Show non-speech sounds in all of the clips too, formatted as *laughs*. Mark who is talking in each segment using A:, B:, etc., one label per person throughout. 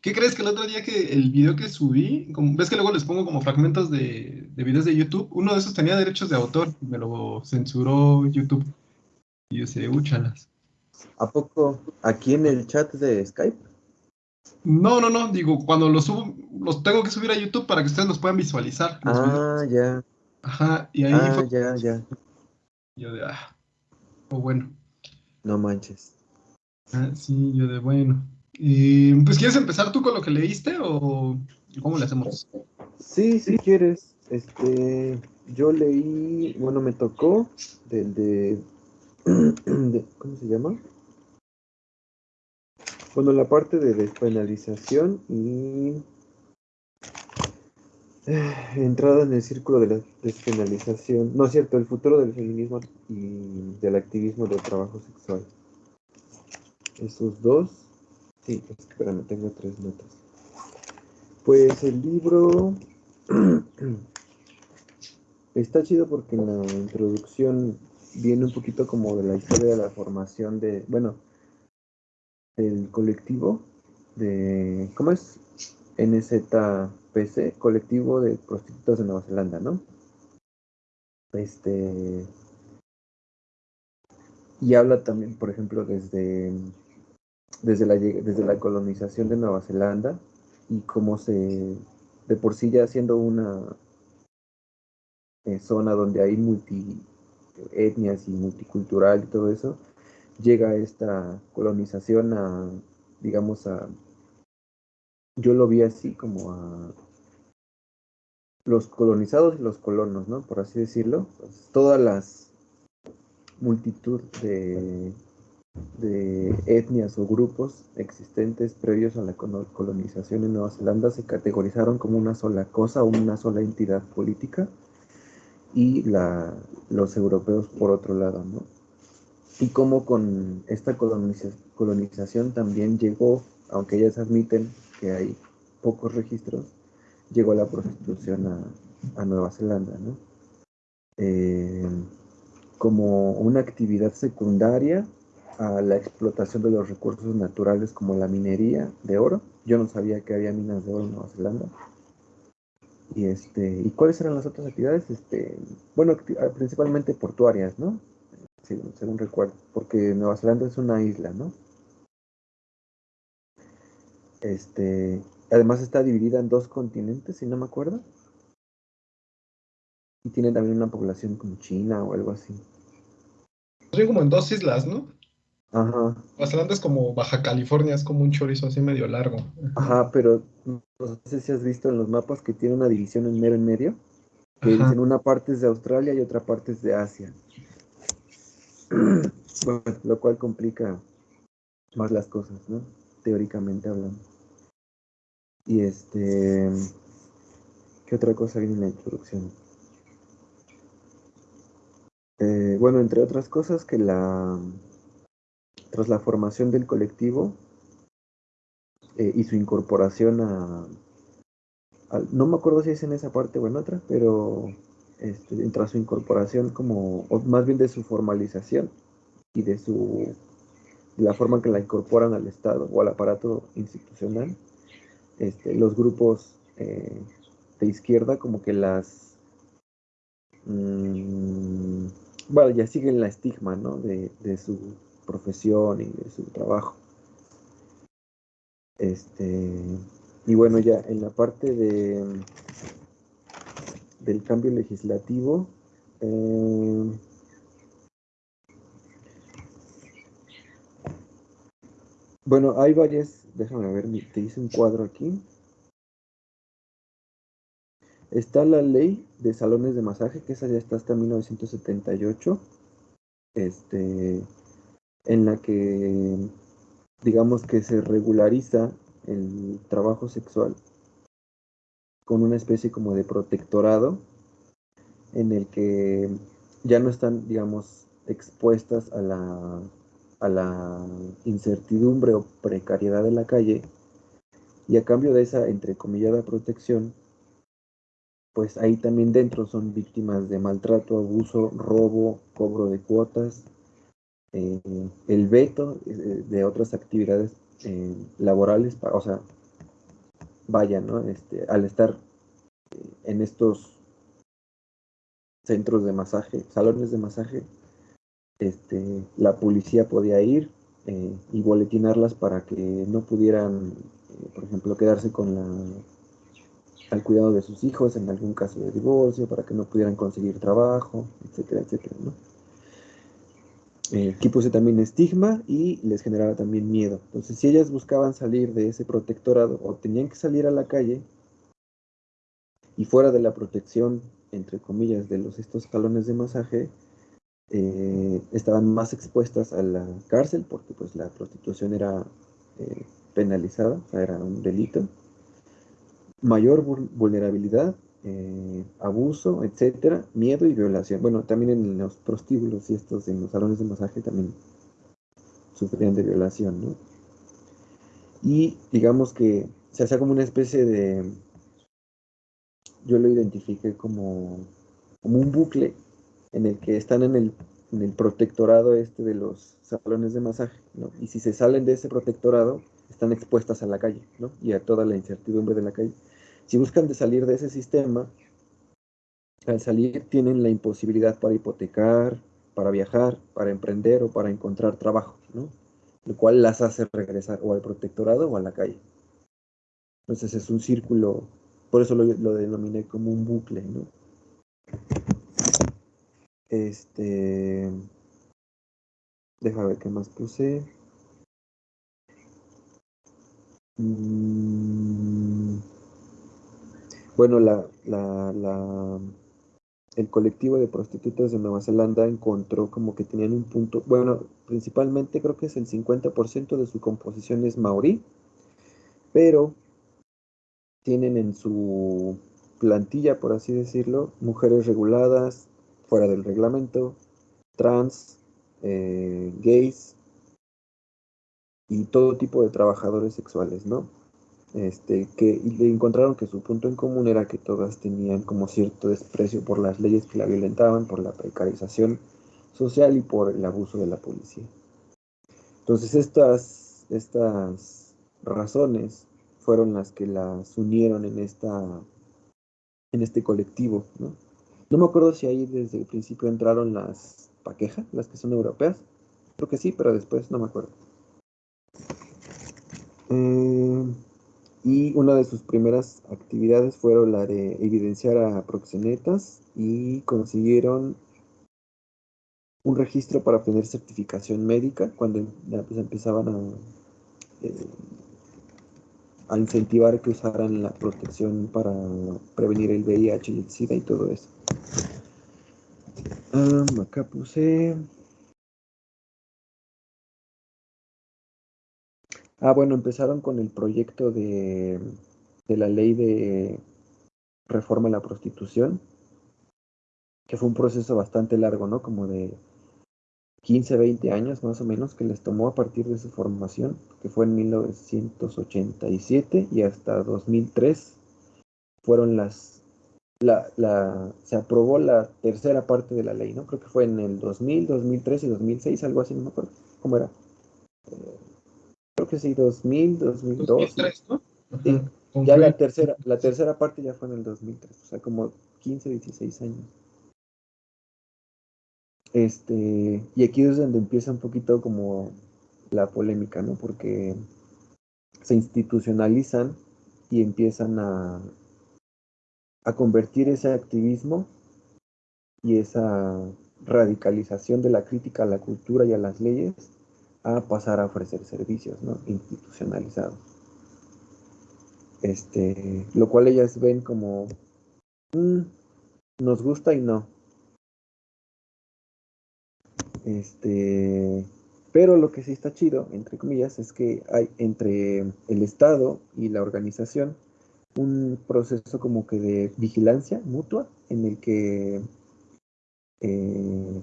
A: ¿Qué crees que el otro día que el video que subí, como, ves que luego les pongo como fragmentos de, de videos de YouTube, uno de esos tenía derechos de autor, me lo censuró YouTube. Y yo sé, úchalas.
B: ¿A poco aquí en el chat de Skype?
A: No, no, no, digo, cuando los subo, los tengo que subir a YouTube para que ustedes los puedan visualizar.
B: ah, ya.
A: Ajá, y ahí
B: ah, fue... ya, ya.
A: Yo de, ah, oh, bueno.
B: No manches.
A: Ah, sí, yo de, bueno. Pues, ¿quieres empezar tú con lo que leíste o cómo le hacemos?
B: Sí, si quieres. Este, yo leí, bueno, me tocó del de, *clears throat* de, ¿cómo se llama? Bueno, la parte de despenalización y eh, entrada en el círculo de la despenalización, no es cierto, el futuro del feminismo y del activismo del trabajo sexual. Esos dos, sí, espérame, tengo tres notas. Pues el libro *clears throat* está chido porque en la introducción viene un poquito como de la historia de la formación de, bueno, el colectivo de, ¿cómo es? NZPC, colectivo de prostitutas de Nueva Zelanda, ¿no? Este, y habla también, por ejemplo, desde, desde, la, desde la colonización de Nueva Zelanda y cómo se, de por sí ya siendo una eh, zona donde hay multi etnias y multicultural y todo eso, llega esta colonización a, digamos, a, yo lo vi así como a los colonizados y los colonos, ¿no? Por así decirlo. Pues, todas las multitud de, de etnias o grupos existentes previos a la colonización en Nueva Zelanda se categorizaron como una sola cosa una sola entidad política y la, los europeos por otro lado, ¿no? y cómo con esta colonización también llegó, aunque ellas admiten que hay pocos registros, llegó la prostitución a, Nueva Zelanda, ¿no? Eh, como una actividad secundaria a la explotación de los recursos naturales como la minería de oro. Yo no sabía que había minas de oro en Nueva Zelanda. Y este, ¿y cuáles eran las otras actividades? Este, bueno, principalmente portuarias, ¿no? según, recuerdo, porque Nueva Zelanda es una isla, ¿no? Este, además está dividida en dos continentes, si no me acuerdo. Y tiene también una población como China o algo así.
A: como en dos islas, ¿no?
B: Ajá.
A: Nueva Zelanda es como Baja California, es como un chorizo así medio largo.
B: Ajá, pero no sé si has visto en los mapas que tiene una división en mero en medio. Que dicen una parte es de Australia y otra parte es de Asia. *clears throat* Bueno, lo cual complica más las cosas, ¿no? Teóricamente hablando. Y este, ¿qué otra cosa viene en la introducción? Eh, bueno, entre otras cosas que la, tras la formación del colectivo eh, y su incorporación a, no me acuerdo si es en esa parte o en otra, pero este, tras su incorporación como, o más bien de su formalización y de su la forma que la incorporan al Estado o al aparato institucional, este, los grupos eh, de izquierda como que las mmm, bueno ya siguen la estigma ¿no? de, de, su profesión y de su trabajo este y bueno ya en la parte de del cambio legislativo. Eh, bueno, hay varias, déjame ver, te hice un cuadro aquí. Está la ley de salones de masaje, que esa ya está hasta 1978, este, en la que digamos que se regulariza el trabajo sexual con una especie como de protectorado en el que ya no están, digamos, expuestas a la, a la incertidumbre o precariedad de la calle. Y a cambio de esa entrecomillada protección, pues ahí también dentro son víctimas de maltrato, abuso, robo, cobro de cuotas, eh, el veto eh, de otras actividades eh, laborales, o sea, vaya, ¿no? Este, al estar eh, en estos centros de masaje, salones de masaje, este, la policía podía ir eh, y boletinarlas para que no pudieran, eh, por ejemplo, quedarse con la al cuidado de sus hijos en algún caso de divorcio, para que no pudieran conseguir trabajo, etcétera, etcétera, ¿no? Eh, aquí puse también estigma y les generaba también miedo. Entonces, si ellas buscaban salir de ese protectorado o tenían que salir a la calle y fuera de la protección, entre comillas, de los estos salones de masaje, eh, estaban más expuestas a la cárcel porque pues la prostitución era eh, penalizada, era un delito mayor vulnerabilidad, eh, abuso, etcétera, miedo y violación. Bueno, también en los prostíbulos y estos, en los salones de masaje también sufrían de violación, ¿no? Y digamos que se hacía como una especie de, yo lo identifiqué como, como un bucle en el que están en el, en el protectorado este de los salones de masaje, ¿no? Y si se salen de ese protectorado, están expuestas a la calle, ¿no? Y a toda la incertidumbre de la calle. Si buscan de salir de ese sistema, al salir tienen la imposibilidad para hipotecar, para viajar, para emprender o para encontrar trabajo, ¿no? Lo cual las hace regresar o al protectorado o a la calle. Entonces es un círculo, por eso lo, lo denominé como un bucle, ¿no? Este. Deja ver qué más puse. Mm. Bueno, la, la, el colectivo de prostitutas de Nueva Zelanda encontró como que tenían un punto, bueno, principalmente creo que es el 50% de su composición es maorí, pero tienen en su plantilla, por así decirlo, mujeres reguladas, fuera del reglamento, trans, eh, gays y todo tipo de trabajadores sexuales, ¿no? Este, que le encontraron que su punto en común era que todas tenían como cierto desprecio por las leyes que la violentaban, por la precarización social y por el abuso de la policía. Entonces estas, estas razones fueron las que las unieron en, esta, en este colectivo. ¿no? no me acuerdo si ahí desde el principio entraron las paquejas, las que son europeas. Creo que sí, pero después no me acuerdo. Eh, y una de sus primeras actividades fueron la de evidenciar a proxenetas y consiguieron un registro para obtener certificación médica cuando pues, empezaban a, eh, a incentivar que usaran la protección para prevenir el VIH y el SIDA y todo eso. Ah, acá puse Ah, bueno, empezaron con el proyecto de, la ley de reforma a la prostitución, que fue un proceso bastante largo, ¿no? Como de 15, 20 años más o menos que les tomó a partir de su formación, que fue en 1987 y hasta 2003 fueron las, la, la, se aprobó la tercera parte de la ley, ¿no? Creo que fue en el 2000, 2003 y 2006, algo así, no me acuerdo cómo era. Eh, creo que sí, 2000, 2002. 2003, ¿no? Sí, ya la tercera, la tercera parte ya fue en el 2003, o sea, como 15, 16 años. Este, y aquí es donde empieza un poquito como la polémica, ¿no? Porque se institucionalizan y empiezan a, a convertir ese activismo y esa radicalización de la crítica a la cultura y a las leyes a pasar a ofrecer servicios ¿no? institucionalizados. Este, lo cual ellas ven como mm, nos gusta y no. Este, pero lo que sí está chido, entre comillas, es que hay entre el Estado y la organización un proceso como que de vigilancia mutua en el que eh,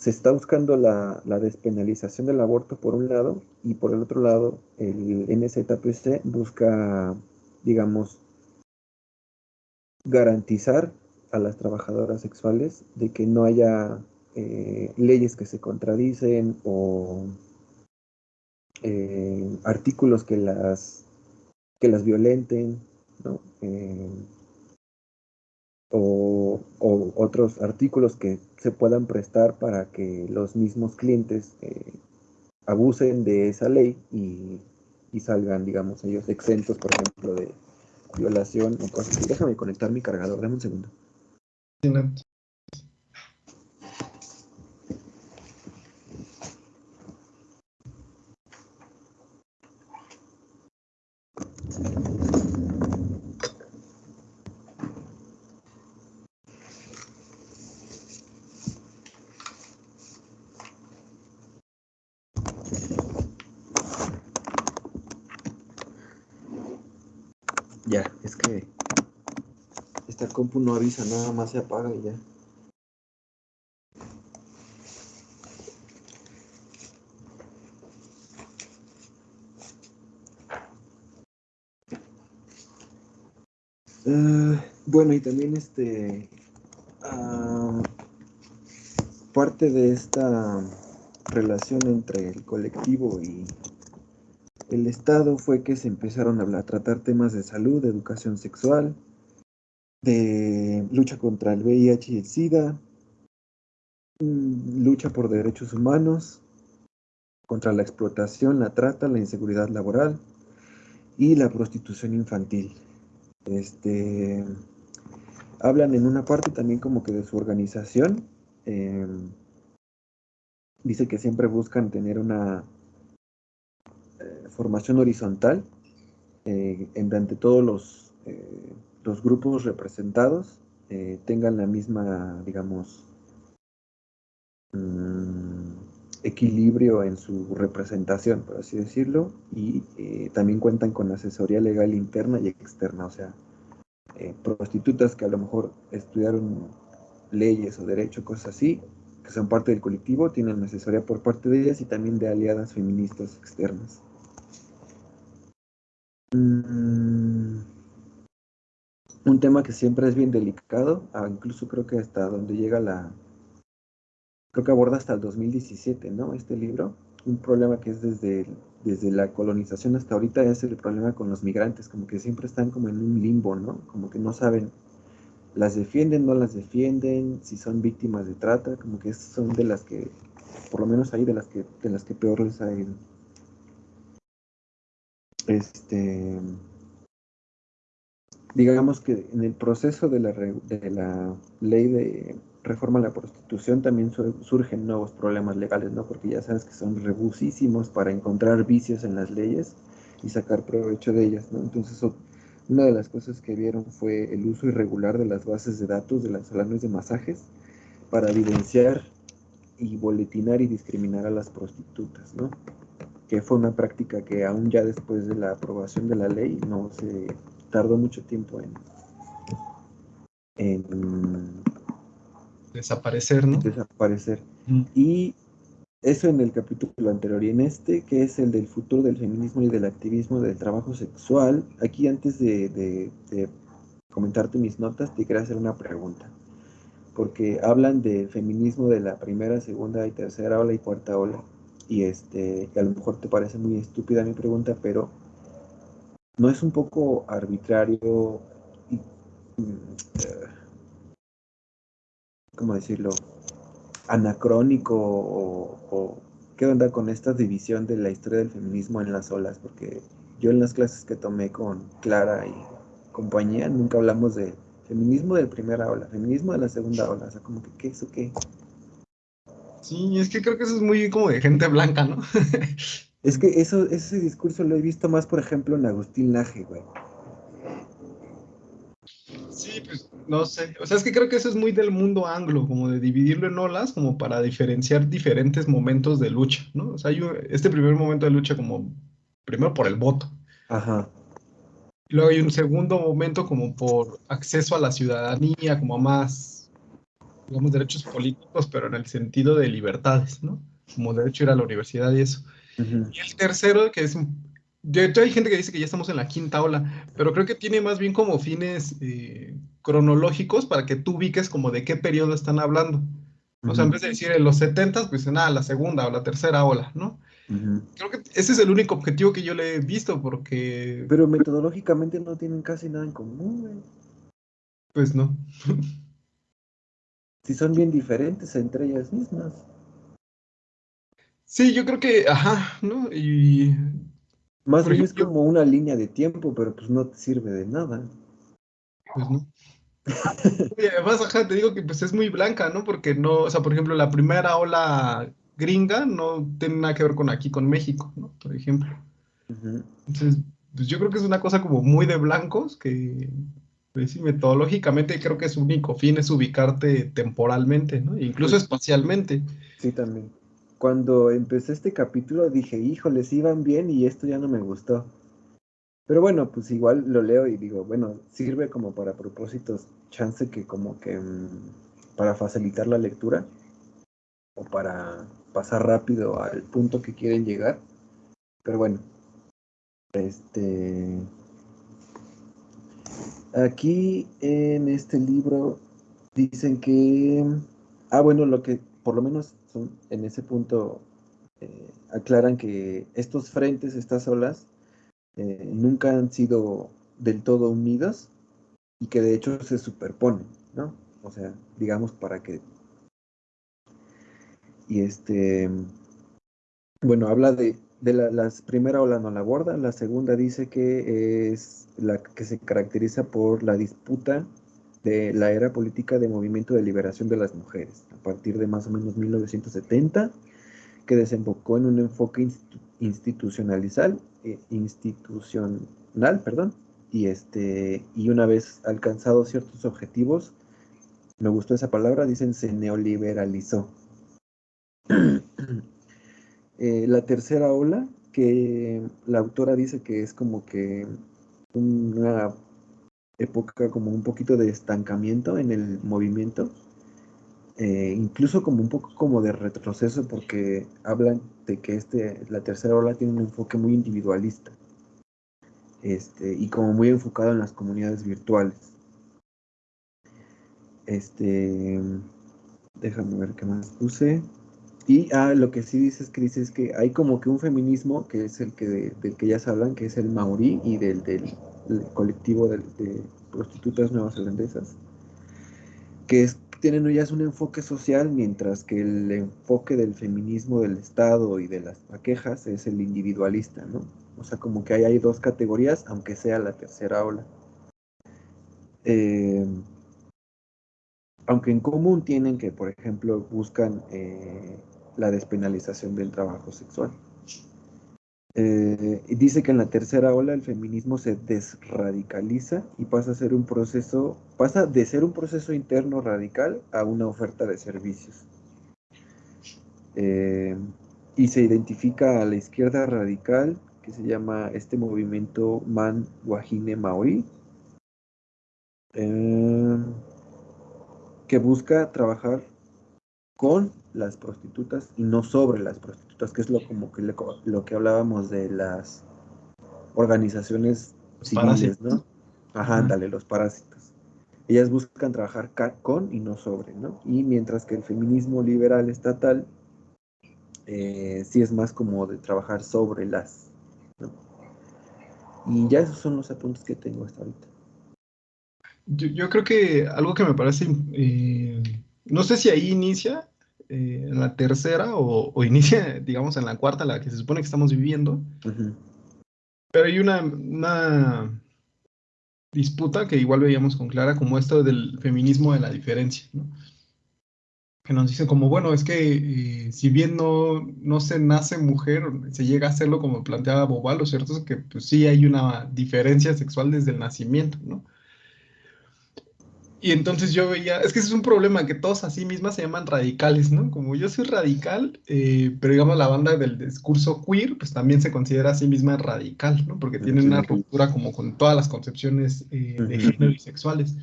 B: se está buscando la, despenalización del aborto por un lado y por el otro lado el NZPC busca, digamos, garantizar a las trabajadoras sexuales de que no haya eh, leyes que se contradicen o eh, artículos que las que las violenten, ¿no? Eh, o, otros artículos que se puedan prestar para que los mismos clientes eh, abusen de esa ley y, salgan, digamos, ellos exentos, por ejemplo, de violación o cosas así. Déjame conectar mi cargador, dame un segundo es que esta no avisa, nada más se apaga y ya. Ah, bueno, y también este ah, parte de esta relación entre el colectivo y el Estado fue que se empezaron a, tratar temas de salud, de educación sexual, de lucha contra el VIH y el SIDA, mm, lucha por derechos humanos, contra la explotación, la trata, la inseguridad laboral y la prostitución infantil. Este, hablan en una parte también como que de su organización. Em, dice que siempre buscan tener una formación horizontal eh, en todos los, eh, los grupos representados eh, tengan la misma, digamos, mm, equilibrio en su representación, por así decirlo, y también cuentan con asesoría legal interna y externa, o sea, prostitutas que a lo mejor estudiaron leyes o derecho, cosas así, que son parte del colectivo, tienen asesoría por parte de ellas y también de aliadas feministas externas. Mm, un tema que siempre es bien delicado, ah, incluso creo que hasta donde llega la... Creo que aborda hasta el 2017, ¿no? Este libro. Un problema que es desde, desde la colonización hasta ahorita es el problema con los migrantes, como que siempre están como en un limbo, ¿no? Como que no saben, las defienden, no las defienden, si son víctimas de trata, como que son de las que, por lo menos ahí, de las que, de las que peor les ha ido. Este, digamos que en el proceso de la, de la ley de reforma a la prostitución también surgen nuevos problemas legales, ¿no? Porque ya sabes que son rebusísimos para encontrar vicios en las leyes y sacar provecho de ellas, ¿no? Entonces, una de las cosas que vieron fue el uso irregular de las bases de datos de las salones de masajes para evidenciar y boletinar y discriminar a las prostitutas, ¿no? que fue una práctica que aún ya después de la aprobación de la ley no se tardó mucho tiempo en,
A: desaparecer, ¿no?
B: Desaparecer. Y eso en el capítulo anterior. Y en este, que es el del futuro del feminismo y del activismo del trabajo sexual, aquí antes de, de comentarte mis notas, te quería hacer una pregunta. Porque hablan del feminismo de la primera, segunda y tercera ola y cuarta ola y este, a lo mejor te parece muy estúpida mi pregunta, pero ¿no es un poco arbitrario y, mm, eh, ¿cómo decirlo? anacrónico o, qué onda con esta división de la historia del feminismo en las olas? Porque yo en las clases que tomé con Clara y compañía nunca hablamos de feminismo de primera ola, feminismo de la segunda ola, o sea, como que qué es o qué.
A: Sí, es que creo que eso es muy como de gente blanca, ¿no? *laughs*
B: es que eso, ese discurso lo he visto más, por ejemplo, en Agustín Laje, güey.
A: Sí, pues no sé. O sea, es que creo que eso es muy del mundo anglo, como de dividirlo en olas, como para diferenciar diferentes momentos de lucha, ¿no? O sea, hay este primer momento de lucha como, primero por el voto. Ajá. Luego hay un segundo momento como por acceso a la ciudadanía, como a más digamos, derechos políticos, pero en el sentido de libertades, ¿no? Como derecho a ir a la universidad y eso. Y el tercero, que es, de hecho hay gente que dice que ya estamos en la quinta ola, pero creo que tiene más bien como fines eh, cronológicos para que tú ubiques como de qué periodo están hablando. O sea, en vez de decir en los 70, pues nada, la segunda o la tercera ola, ¿no? Creo que ese es el único objetivo que yo le he visto, porque...
B: Pero metodológicamente no tienen casi nada en común, güey.
A: Pues no.
B: si son bien diferentes entre ellas mismas.
A: Sí, yo creo que, ajá, ¿no? Y...
B: Más bien es como una línea de tiempo, pero pues no te sirve de nada.
A: Pues no. *laughs* y además, ajá, te digo que pues es muy blanca, ¿no? Porque no, o sea, por ejemplo, la primera ola gringa no tiene nada que ver con aquí, con México, ¿no? Por ejemplo. Entonces, pues yo creo que es una cosa como muy de blancos que, pues sí, metodológicamente creo que su único fin es ubicarte temporalmente, ¿no? incluso espacialmente.
B: Sí, también. Cuando empecé este capítulo dije, híjoles, iban bien y esto ya no me gustó. Pero bueno, pues igual lo leo y digo, bueno, sirve como para propósitos, chance que como que mm, para facilitar la lectura o para pasar rápido al punto que quieren llegar. Pero bueno, este aquí en este libro dicen que ah bueno, lo que por lo menos son, en ese punto eh, aclaran que estos frentes, estas olas eh, nunca han sido del todo unidas y que de hecho se superponen, ¿no? O sea, digamos para que y este, bueno, habla de, de la primera ola no la aborda, la segunda dice que es la que se caracteriza por la disputa de la era política de movimiento de liberación de las mujeres, a partir de más o menos 1970, que desembocó en un enfoque institucionalizal, eh, institucional, perdón, y este, y una vez alcanzados ciertos objetivos, me gustó esa palabra, dicen se neoliberalizó. *clears throat* Eh, la tercera ola, que la autora dice que es como que una época como un poquito de estancamiento en el movimiento, eh, incluso como un poco como de retroceso porque hablan de que este, la tercera ola tiene un enfoque muy individualista este, y como muy enfocado en las comunidades virtuales. Este, déjame ver qué más puse. Y ah, lo que sí dices, es que hay como que un feminismo, que es el que del que ya se hablan, que es el maorí y del, del, colectivo de, prostitutas neozelandesas, que tienen ellas un enfoque social, mientras que el enfoque del feminismo del Estado y de las paquejas es el individualista, ¿no? O sea, como que ahí hay dos categorías, aunque sea la tercera ola. Eh, aunque en común tienen que, por ejemplo, buscan eh, la despenalización del trabajo sexual. Eh, dice que en la tercera ola el feminismo se desradicaliza y pasa a ser un proceso, pasa de ser un proceso interno radical a una oferta de servicios. Eh, y se identifica a la izquierda radical, que se llama este movimiento Man Wahine Maori, eh, que busca trabajar con las prostitutas y no sobre las prostitutas, que es lo como que lo que hablábamos de las organizaciones civiles, ¿no? Ajá, ándale, los parásitos. Ellas buscan trabajar con y no sobre, ¿no? Y mientras que el feminismo liberal estatal eh, sí es más como de trabajar sobre las, ¿no? Y ya esos son los apuntes que tengo hasta ahorita.
A: Yo, creo que algo que me parece, eh, no sé si ahí inicia, eh, en la tercera o, *laughs* inicia, digamos, en la cuarta, la que se supone que estamos viviendo. Pero hay una, disputa que igual veíamos con Clara, como esto del feminismo de la diferencia, Que nos dicen como, bueno, es que eh, si bien no, no se nace mujer, se llega a hacerlo como planteaba Bobal, lo cierto es que pues, sí hay una diferencia sexual desde el nacimiento, ¿no? Y entonces yo veía, es que ese es un problema, que todos a sí mismas se llaman radicales, ¿no? Como yo soy radical, eh, pero digamos la banda del discurso queer, pues también se considera a sí misma radical, ¿no? Porque tienen una ruptura como con todas las concepciones eh, de género y sexuales.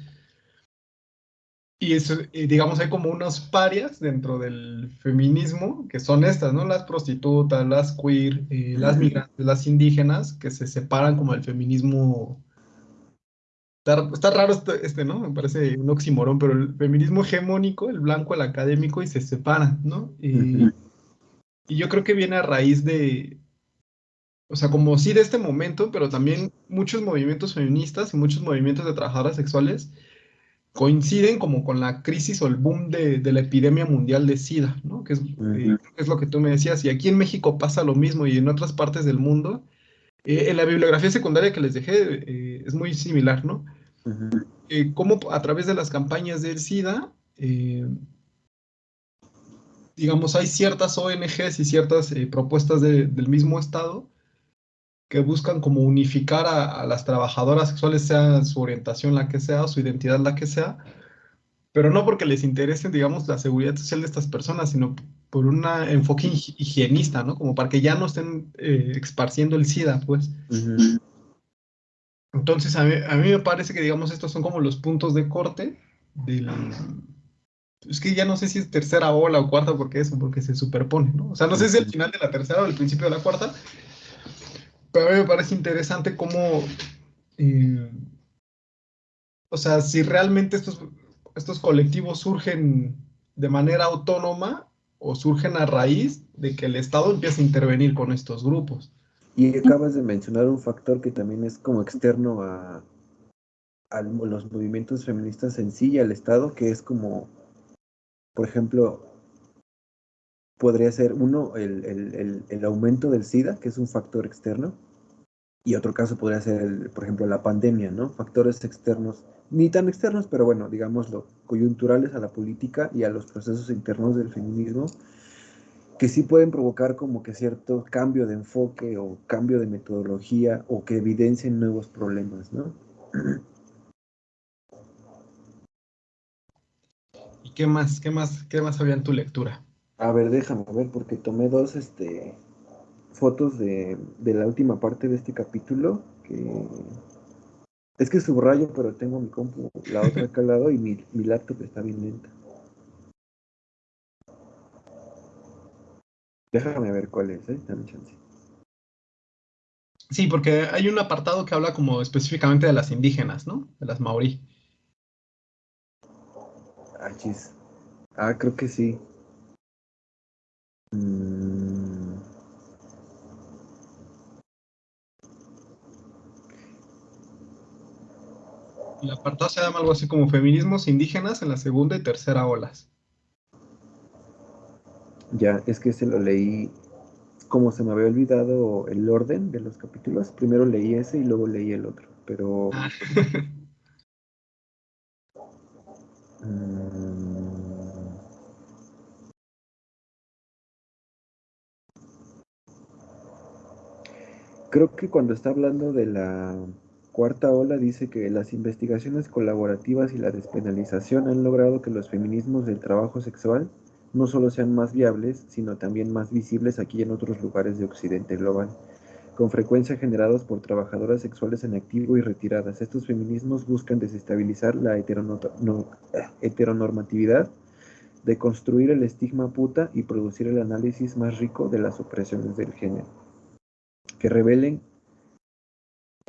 A: Y eso, eh, digamos, hay como unos parias dentro del feminismo, que son estas, ¿no? Las prostitutas, las queer, las migrantes, las indígenas, que se separan como el feminismo Está, raro este, este, ¿no? Me parece un oxímoron, pero el feminismo hegemónico, el blanco, el académico, y se separan, ¿no? Y, Y yo creo que viene a raíz de, o sea, como sí de este momento, pero también muchos movimientos feministas y muchos movimientos de trabajadoras sexuales coinciden como con la crisis o el boom de, la epidemia mundial de SIDA, ¿no? Que es, eh, es, lo que tú me decías. Y aquí en México pasa lo mismo y en otras partes del mundo. Eh, en la bibliografía secundaria que les dejé eh, es muy similar, ¿no? Cómo a través de las campañas del SIDA, digamos, hay ciertas ONGs y ciertas propuestas del mismo Estado que buscan como unificar a, las trabajadoras sexuales, sea su orientación la que sea, su identidad la que sea, pero no porque les interese, digamos, la seguridad social de estas personas, sino por un enfoque higienista, ¿no? Como para que ya no estén eh, esparciendo el SIDA, pues. Entonces, a mí, a mí, me parece que, digamos, estos son como los puntos de corte del... Es que ya no sé si es tercera ola o cuarta, porque eso, porque se superpone, ¿no? O sea, no sé si es el final de la tercera o el principio de la cuarta, pero a mí me parece interesante cómo, eh, o sea, si realmente estos, estos colectivos surgen de manera autónoma o surgen a raíz de que el Estado empieza a intervenir con estos grupos.
B: Y acabas de mencionar un factor que también es como externo a, los movimientos feministas en sí y al Estado, que es como, por ejemplo, podría ser uno, el, el, el, aumento del SIDA, que es un factor externo, y otro caso podría ser, por ejemplo, la pandemia, ¿no? Factores externos, ni tan externos, pero bueno, digámoslo, coyunturales a la política y a los procesos internos del feminismo, que sí pueden provocar como que cierto cambio de enfoque o cambio de metodología o que evidencien nuevos problemas, ¿no? *clears throat*
A: ¿Y qué más, qué más, qué más había en tu lectura?
B: A ver, déjame ver, porque tomé dos este, fotos de, la última parte de este capítulo, que es que subrayo, pero tengo mi compu, la otra acá al lado, y mi, mi laptop está bien lenta. Déjame ver cuál es, ¿eh? Dame chance.
A: Sí, porque hay un apartado que habla como específicamente de las indígenas, ¿no? De las maorí.
B: Ah, chis. Ah, creo que sí. Mm.
A: El apartado se llama algo así como feminismos indígenas en la segunda y tercera olas.
B: Ya, es que se lo leí, como se me había olvidado el orden de los capítulos, primero leí ese y luego leí el otro, pero... Ah. Mm. Creo que cuando está hablando de la cuarta ola dice que las investigaciones colaborativas y la despenalización han logrado que los feminismos del trabajo sexual no solo sean más viables, sino también más visibles aquí en otros lugares de Occidente global, con frecuencia generados por trabajadoras sexuales en activo y retiradas. Estos feminismos buscan desestabilizar la heteronormatividad, deconstruir el estigma puta y producir el análisis más rico de las opresiones del género que revelen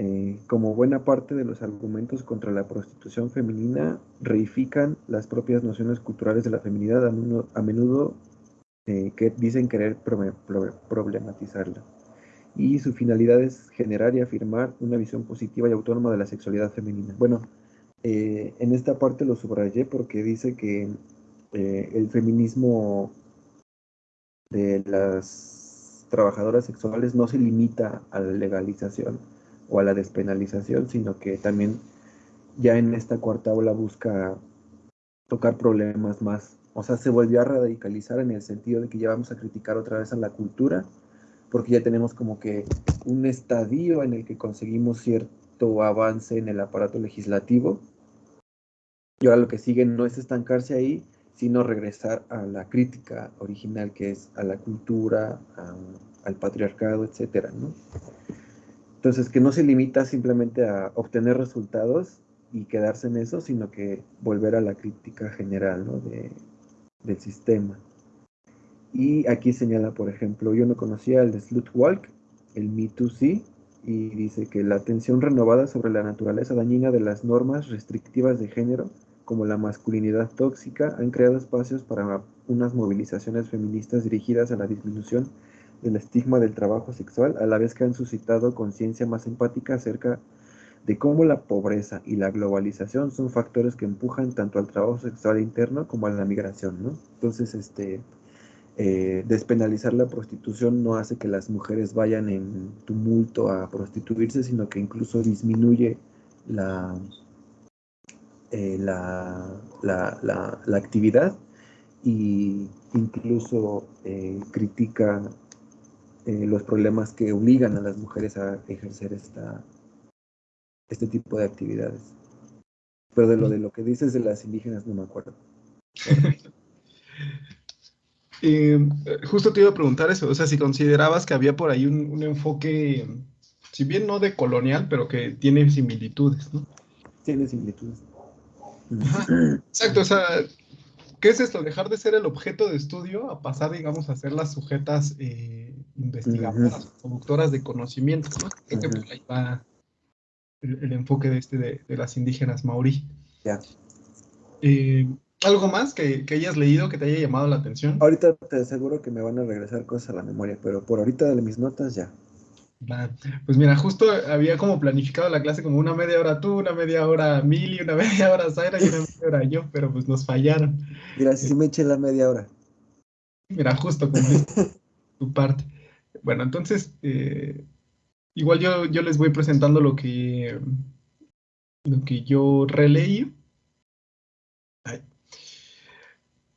B: eh, como buena parte de los argumentos contra la prostitución femenina reifican las propias nociones culturales de la feminidad, a menudo, eh, que dicen querer problematizarla. Y su finalidad es generar y afirmar una visión positiva y autónoma de la sexualidad femenina. Bueno, eh, en esta parte lo subrayé porque dice que el feminismo de las trabajadoras sexuales no se limita a la legalización o a la despenalización, sino que también ya en esta cuarta ola busca tocar problemas más, o sea, se volvió a radicalizar en el sentido de que ya vamos a criticar otra vez a la cultura, porque ya tenemos como que un estadio en el que conseguimos cierto avance en el aparato legislativo, y ahora lo que sigue no es estancarse ahí, sino regresar a la crítica original que es a la cultura, al patriarcado, etcétera, ¿no? Entonces, que no se limita simplemente a obtener resultados y quedarse en eso, sino que volver a la crítica general ¿no? de, del sistema. Y aquí señala, por ejemplo, yo no conocía el de Walk, el Me Too Sí, y dice que la atención renovada sobre la naturaleza dañina de las normas restrictivas de género como la masculinidad tóxica, han creado espacios para unas movilizaciones feministas dirigidas a la disminución del estigma del trabajo sexual, a la vez que han suscitado conciencia más empática acerca de cómo la pobreza y la globalización son factores que empujan tanto al trabajo sexual interno como a la migración, ¿no? Entonces, este, eh, despenalizar la prostitución no hace que las mujeres vayan en tumulto a prostituirse, sino que incluso disminuye la, eh, la, la, actividad y incluso eh, critica los problemas que obligan a las mujeres a ejercer esta, este tipo de actividades. Pero de lo de lo que dices de las indígenas no me acuerdo. *laughs*
A: Eh, justo te iba a preguntar eso, o sea, si considerabas que había por ahí un, enfoque, si bien no de colonial, pero que tiene similitudes, ¿no?
B: Tiene similitudes.
A: Exacto, o sea, ¿qué es esto? Dejar de ser el objeto de estudio a pasar, digamos, a ser las sujetas eh, investigadoras, productoras de conocimientos, ¿no? Creo que por ahí va el, enfoque de, este de, las indígenas maorí.
B: Ya.
A: Eh, ¿Algo más que, hayas leído que te haya llamado la atención?
B: Ahorita te aseguro que me van a regresar cosas a la memoria, pero por ahorita de mis notas ya.
A: Pues mira, justo había como planificado la clase como una media hora tú, una media hora Mili, una *laughs* media hora Zaira y una media hora yo, pero pues nos fallaron.
B: Mira, si me eché la media hora.
A: Mira, justo cumpliste tu parte. Bueno, entonces, eh, Igual yo, yo les voy presentando lo que, lo que yo releí.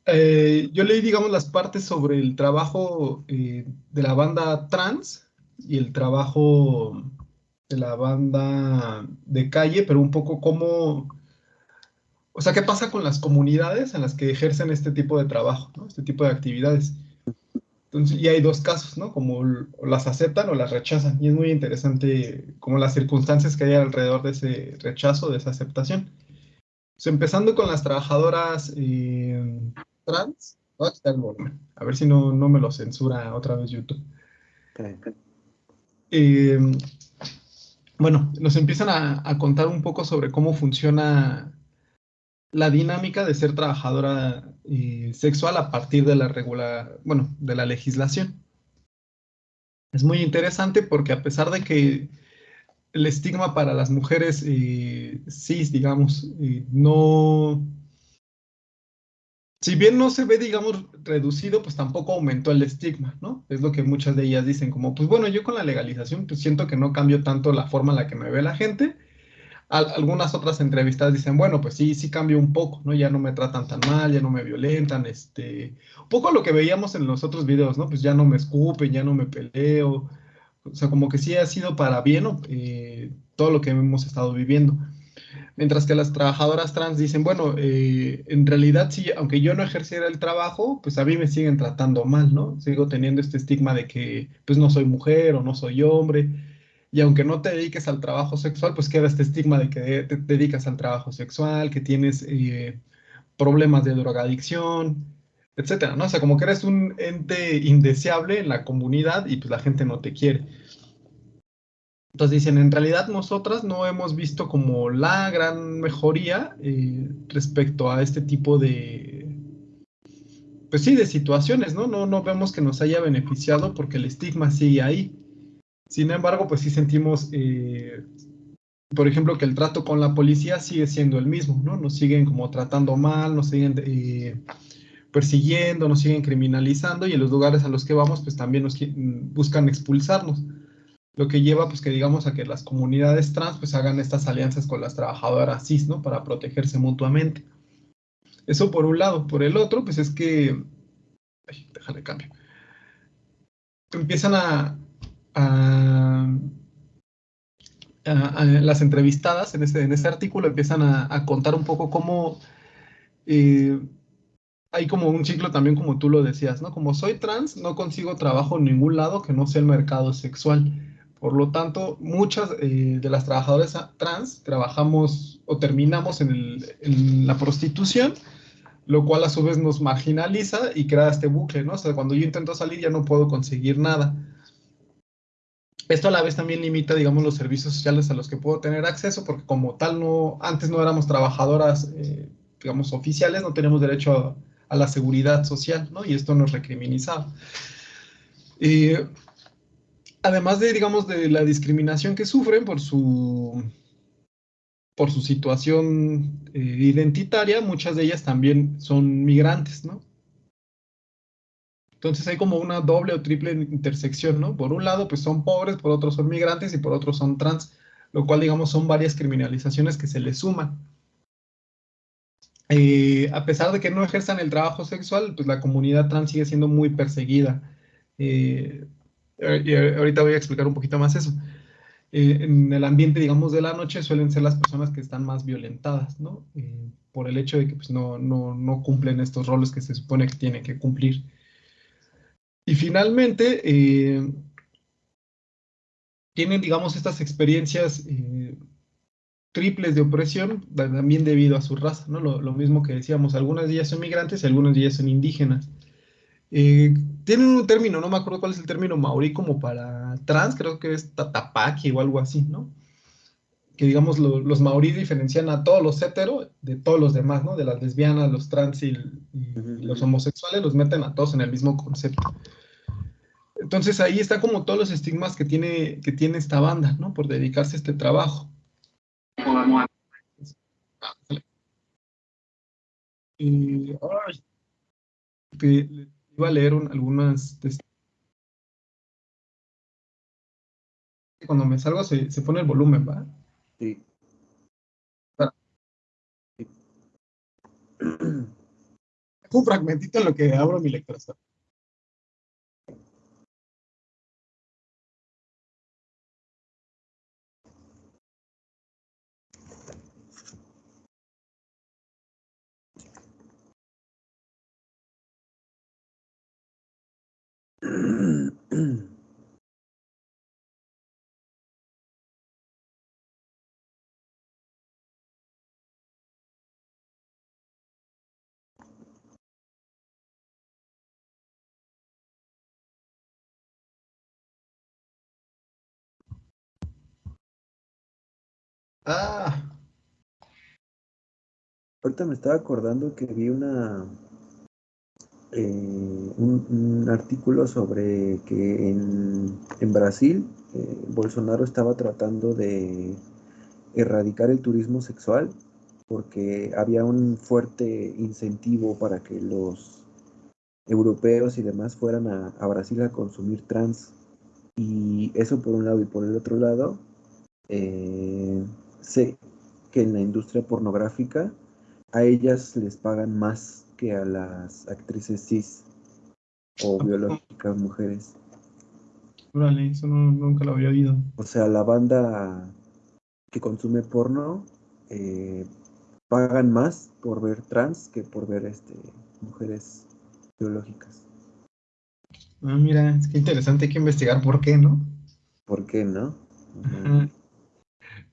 A: Eh, yo leí, digamos, las partes sobre el trabajo eh, de la banda trans y el trabajo de la banda de calle, pero un poco cómo, o sea, qué pasa con las comunidades en las que ejercen este tipo de trabajo, este tipo de actividades. Entonces, y hay dos casos, ¿no? Como las aceptan o las rechazan. Y es muy interesante como las circunstancias que hay alrededor de ese rechazo, de esa aceptación. empezando con las trabajadoras eh, trans. A ver si no, no me lo censura otra vez YouTube. Eh, bueno, nos empiezan a, contar un poco sobre cómo funciona la dinámica de ser trabajadora eh, sexual a partir de la regula, bueno, de la legislación. Es muy interesante porque a pesar de que el estigma para las mujeres eh, cis, digamos, eh, no, si bien no se ve, digamos, reducido, pues tampoco aumentó el estigma, ¿no? Es lo que muchas de ellas dicen, como, pues bueno, yo con la legalización, pues siento que no cambio tanto la forma en la que me ve la gente, algunas otras entrevistas dicen, bueno, pues sí, sí cambió un poco, ¿no? Ya no me tratan tan mal, ya no me violentan, este, un poco lo que veíamos en los otros videos, ¿no? Pues ya no me escupen, ya no me peleo, o sea, como que sí ha sido para bien eh, todo lo que hemos estado viviendo. Mientras que las trabajadoras trans dicen, bueno, eh, en realidad sí, aunque yo no ejerciera el trabajo, pues a mí me siguen tratando mal, ¿no? Sigo teniendo este estigma de que pues no soy mujer o no soy hombre y aunque no te dediques al trabajo sexual, pues queda este estigma de que te dedicas al trabajo sexual, que tienes eh, problemas de drogadicción, etcétera, ¿no? O sea, como que eres un ente indeseable en la comunidad y pues la gente no te quiere. Entonces dicen, en realidad nosotras no hemos visto como la gran mejoría eh, respecto a este tipo de, pues sí, de situaciones, ¿no? ¿no? No vemos que nos haya beneficiado porque el estigma sigue ahí. Sin embargo, pues sí sentimos, eh, por ejemplo, que el trato con la policía sigue siendo el mismo, ¿no? Nos siguen como tratando mal, nos siguen eh, persiguiendo, nos siguen criminalizando y en los lugares a los que vamos, pues también nos buscan expulsarnos. Lo que lleva, pues que digamos, a que las comunidades trans, pues hagan estas alianzas con las trabajadoras cis, ¿no? Para protegerse mutuamente. Eso por un lado. Por el otro, pues es que... Ay, déjale cambio. Empiezan a, las entrevistadas en ese, en ese artículo empiezan a, contar un poco cómo eh, hay como un ciclo también como tú lo decías, ¿no? Como soy trans, no consigo trabajo en ningún lado que no sea el mercado sexual. Por lo tanto, muchas eh, de las trabajadoras trans trabajamos o terminamos en, la prostitución, lo cual a su vez nos marginaliza y crea este bucle, ¿no? O sea, cuando yo intento salir ya no puedo conseguir nada. Esto a la vez también limita, digamos, los servicios sociales a los que puedo tener acceso, porque como tal, no, antes no éramos trabajadoras, eh, digamos, oficiales, no tenemos derecho a, la seguridad social, ¿no? Y esto no es recriminizado. Eh, además de, digamos, de la discriminación que sufren por su, por su situación eh, identitaria, muchas de ellas también son migrantes, ¿no? Entonces hay como una doble o triple intersección, ¿no? Por un lado, pues son pobres, por otro son migrantes y por otro son trans, lo cual, digamos, son varias criminalizaciones que se les suman. Eh, a pesar de que no ejerzan el trabajo sexual, pues la comunidad trans sigue siendo muy perseguida. Eh, y ahorita voy a explicar un poquito más eso. Eh, en el ambiente, digamos, de la noche suelen ser las personas que están más violentadas, ¿no? por el hecho de que pues, no, no, no, cumplen estos roles que se supone que tienen que cumplir. Y finalmente, tienen, digamos, estas experiencias triples de opresión, también debido a su raza, ¿no? Lo, mismo que decíamos, algunas de ellas son migrantes y algunas de ellas son indígenas. Eh, tienen un término, no me acuerdo cuál es el término maorí como para trans, creo que es tatapaki o algo así, ¿no? Que digamos los maorí diferencian a todos los hetero de todos los demás, ¿no? De las lesbianas, los trans y, los homosexuales, los meten a todos en el mismo concepto. Entonces ahí está como todos los estigmas que tiene, que tiene esta banda, ¿no? Por dedicarse a este trabajo. Y, iba a leer algunas... Cuando me salgo se, se pone el volumen, ¿va? Sí. *clears throat* Un fragmentito en lo que abro mi lectura. Ah.
B: Ahorita me estaba acordando que vi una eh, un, artículo sobre que en, Brasil eh, Bolsonaro estaba tratando de erradicar el turismo sexual porque había un fuerte incentivo para que los europeos y demás fueran a, a Brasil a consumir trans. Y eso por un lado y por el otro lado, eh, sé que en la industria pornográfica a ellas les pagan más que a las actrices cis o biológicas mujeres.
A: eso nunca lo había oído.
B: O sea, la banda que consume porno eh, pagan más por ver trans que por ver este mujeres biológicas.
A: Ah, mira, es que interesante, hay que investigar por qué, ¿no?
B: ¿Por qué, no?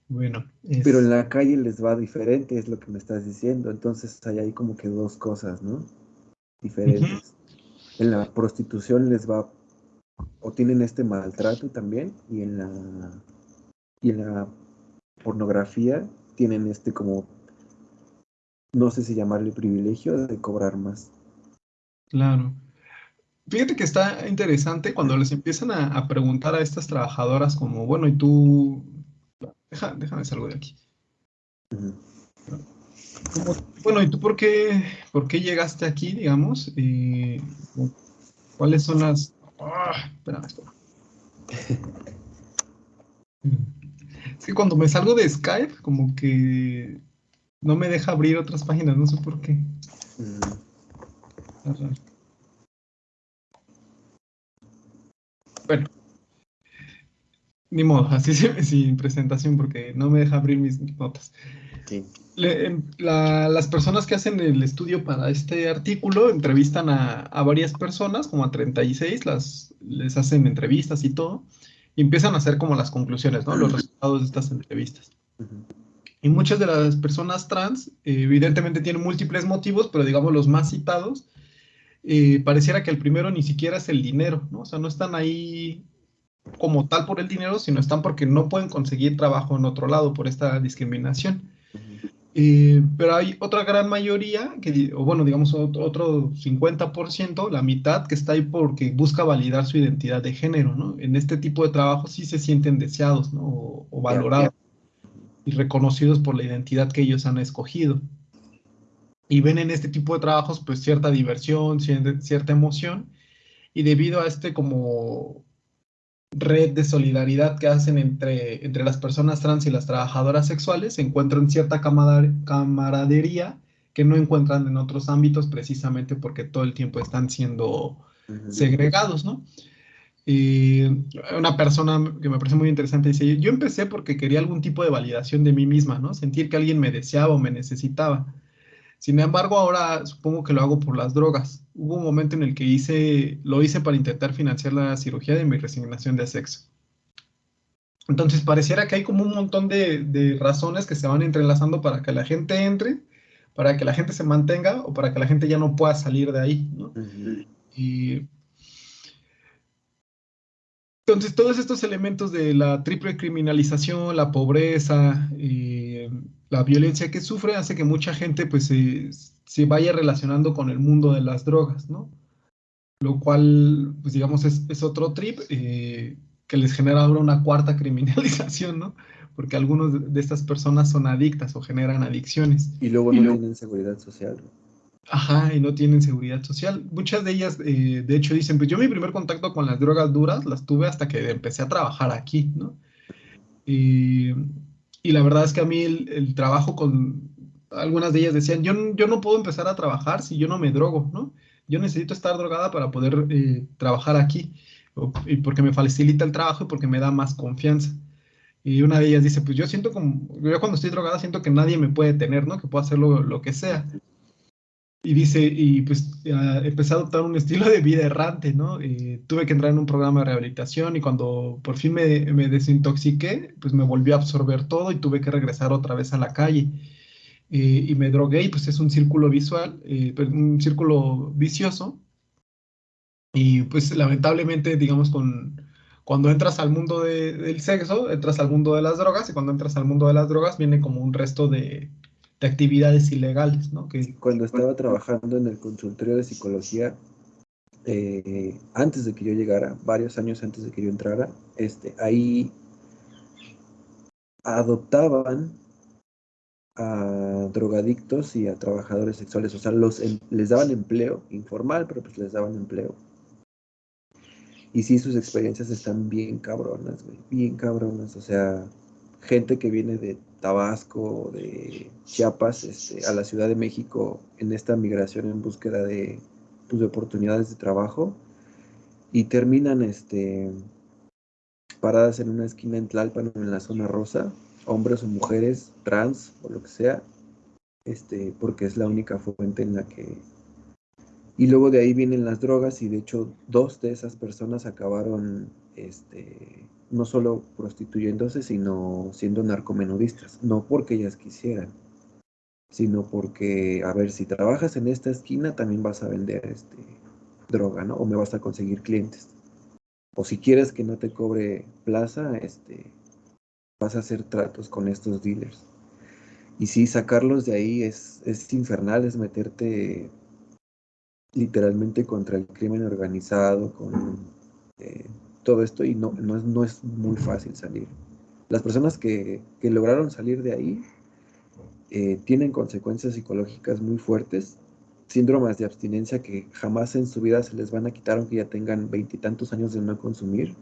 A: Bueno.
B: Pero en la calle les va diferente, es lo que me estás diciendo. Entonces hay ahí como que dos cosas, ¿no? Diferentes. En la prostitución les va, o tienen este maltrato también, y en la, y en la pornografía tienen este como, no sé si llamarle privilegio de cobrar más.
A: Claro. Fíjate que está interesante cuando les empiezan a, a preguntar a estas trabajadoras como, bueno, ¿y tú Deja, déjame salgo de aquí. bueno, ¿y tú por qué, por qué llegaste aquí, digamos? Eh, ¿Cuáles son las... Ah, espérame, espérame. *laughs* Es que cuando me salgo de Skype, como que no me deja abrir otras páginas, no sé por qué. Bueno, ni modo, *laughs* así sin presentación porque no me deja abrir mis notas. Em, las personas que hacen el estudio para este artículo entrevistan a, varias personas, como a 36, las, les hacen entrevistas y todo, y empiezan a hacer como las conclusiones, ¿no? Los resultados de estas entrevistas. Y muchas de las personas trans, evidentemente tienen múltiples motivos, pero digamos los más citados, eh, pareciera que el primero ni siquiera es el dinero, ¿no? O sea, no están ahí como tal por el dinero, sino están porque no pueden conseguir trabajo en otro lado por esta discriminación. Eh, pero hay otra gran mayoría, que, o bueno, digamos otro, 50%, la mitad, que está ahí porque busca validar su identidad de género, ¿no? En este tipo de trabajo sí se sienten deseados, ¿no? O, valorados y reconocidos por la identidad que ellos han escogido. Y ven en este tipo de trabajos pues cierta diversión, cierta emoción, y debido a este como red de solidaridad que hacen entre, entre las personas trans y las trabajadoras sexuales, encuentran cierta camaradería que no encuentran en otros ámbitos precisamente porque todo el tiempo están siendo segregados, ¿no? Y una persona que me parece muy interesante dice, yo empecé porque quería algún tipo de validación de mí misma, ¿no? Sentir que alguien me deseaba o me necesitaba. Sin embargo, ahora supongo que lo hago por las drogas. Hubo un momento en el que hice, lo hice para intentar financiar la cirugía de mi resignación de sexo. Entonces, pareciera que hay como un montón de, razones que se van entrelazando para que la gente entre, para que la gente se mantenga o para que la gente ya no pueda salir de ahí. Y entonces, todos estos elementos de la triple criminalización, la pobreza, y la violencia que sufre hace que mucha gente pues se, vaya relacionando con el mundo de las drogas, ¿no? Lo cual, pues digamos, es, otro trip eh, que les genera ahora una cuarta *laughs* criminalización, ¿no? Porque algunas de estas personas son adictas o generan adicciones.
B: Y luego no tienen seguridad social.
A: Ajá, y no tienen seguridad social. Muchas de ellas, eh, de hecho, dicen, pues yo mi primer contacto con las drogas duras las tuve hasta que empecé a trabajar aquí, ¿no? Y y la verdad es que a mí el, trabajo con, algunas de ellas decían, yo, yo no puedo empezar a trabajar si yo no me drogo, ¿no? Yo necesito estar drogada para poder eh, trabajar aquí, y porque me facilita el trabajo y porque me da más confianza. Y una de ellas dice, pues yo siento como, yo cuando estoy drogada siento que nadie me puede tener, ¿no? Que puedo hacer lo, lo que sea. Y dice, y pues empecé a adoptar un estilo de vida errante, ¿no? Eh, tuve que entrar en un programa de rehabilitación y cuando por fin me, me, desintoxiqué, pues me volvió a absorber todo y tuve que regresar otra vez a la calle. Eh, y me drogué y pues es un círculo visual, eh, pues, un círculo vicioso. Y pues lamentablemente, digamos, con, cuando entras al mundo del sexo, entras al mundo de las drogas y cuando entras al mundo de las drogas viene como un resto de, de actividades ilegales, ¿no? Que,
B: Cuando estaba trabajando en el consultorio de psicología, eh, antes de que yo llegara, varios años antes de que yo entrara, este, ahí adoptaban a drogadictos y a trabajadores sexuales, o sea, los, em, les daban empleo, informal, pero pues les daban empleo. Y sí, sus experiencias están bien cabronas, güey, bien cabronas, o sea, gente que viene de Tabasco, de Chiapas, este, a la Ciudad de México en esta migración en búsqueda de, pues, oportunidades de trabajo. Y terminan este, paradas en una esquina en Tlalpan en la zona rosa, hombres o mujeres, trans o lo que sea, este, porque es la única fuente en la que... Y luego de ahí vienen las drogas y de hecho dos de esas personas acabaron este, no solo prostituyéndose, sino siendo narcomenudistas, no porque ellas quisieran, sino porque, a ver, si trabajas en esta esquina, también vas a vender este, droga, ¿no? O me vas a conseguir clientes. O si quieres que no te cobre plaza, este, vas a hacer tratos con estos dealers. Y sí, sacarlos de ahí es, es infernal, es meterte literalmente contra el crimen organizado, con eh, todo esto y no, no, es, no es muy fácil salir. Las personas que, que lograron salir de ahí eh, tienen consecuencias psicológicas muy fuertes, síndromes de abstinencia que jamás en su vida se les van a quitar aunque ya tengan veintitantos años de no consumir,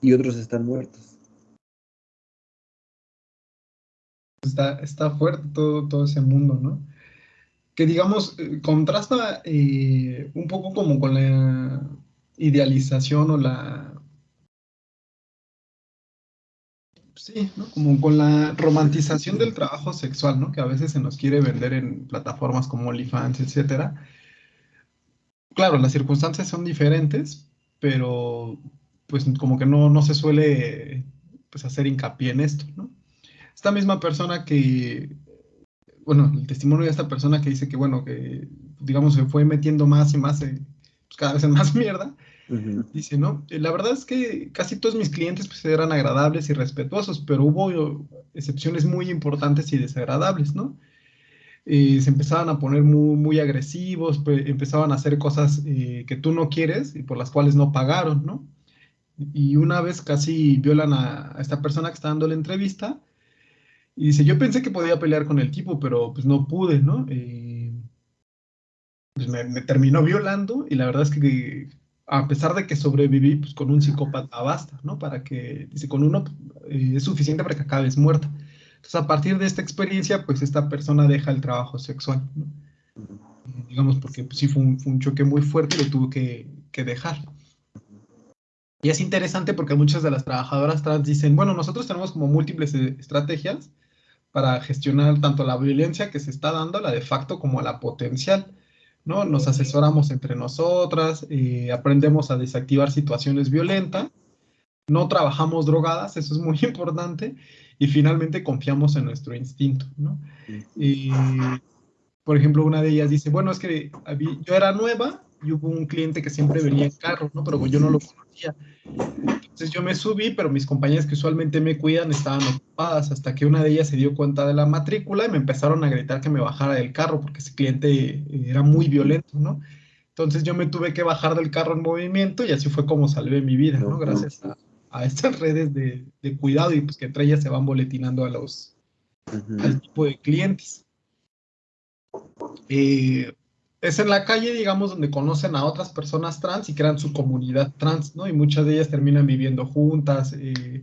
B: y otros están muertos.
A: Está, está fuerte todo, todo ese mundo, ¿no? Que digamos, eh, contrasta eh, un poco como con la idealización o la... Sí, ¿no? Como con la romantización del trabajo sexual, ¿no? Que a veces se nos quiere vender en plataformas como OnlyFans, etcétera. Claro, las circunstancias son diferentes, pero pues como que no, no se suele pues, hacer hincapié en esto, ¿no? Esta misma persona que, bueno, el testimonio de esta persona que dice que, bueno, que digamos se fue metiendo más y más, eh, pues, cada vez en más *laughs* mierda, Dice, ¿no? Eh, la verdad es que casi todos mis clientes pues, eran agradables y respetuosos, pero hubo excepciones muy importantes y desagradables, ¿no? Eh, se empezaban a poner muy, muy agresivos, empezaban a hacer cosas eh, que tú no quieres y por las cuales no pagaron, ¿no? Y una vez casi violan a, esta persona que está dando la entrevista y dice, yo pensé que podía pelear con el tipo, pero pues no pude, ¿no? Pues me, terminó violando y la verdad es que a pesar de que sobreviví, pues con un psicópata basta, ¿no? Para que, dice, con uno es suficiente para que acabes muerta. Entonces, a partir de esta experiencia, pues esta persona deja el trabajo sexual, ¿no? digamos, porque pues, sí fue un, choque muy fuerte y lo tuvo que, dejar. Y es interesante porque muchas de las trabajadoras trans dicen, bueno, nosotros tenemos como múltiples eh, estrategias para gestionar tanto la violencia que se está dando, la de facto, como la potencial. ¿No? Nos asesoramos entre nosotras, eh, aprendemos a desactivar situaciones violentas, no trabajamos drogadas, eso es muy *laughs* importante, y finalmente confiamos en nuestro instinto, ¿no? Y, por ejemplo, una de ellas dice, bueno, es que yo era nueva y hubo un cliente que siempre venía en carro, ¿no? Pero yo no lo conocía. Entonces yo me subí, pero mis compañeras que usualmente me cuidan estaban ocupadas hasta que una de ellas se dio cuenta de la matrícula y me empezaron a gritar que me bajara del carro porque ese cliente era muy violento, ¿no? Entonces yo me tuve que bajar del carro en movimiento y así fue como salvé mi vida, ¿no? Gracias a, a estas redes de, cuidado y pues que entre ellas se van boletinando a los al tipo de clientes. Eh, es en la calle, digamos, donde conocen a otras personas trans y crean su comunidad trans, ¿no? Y muchas de ellas terminan viviendo juntas, eh,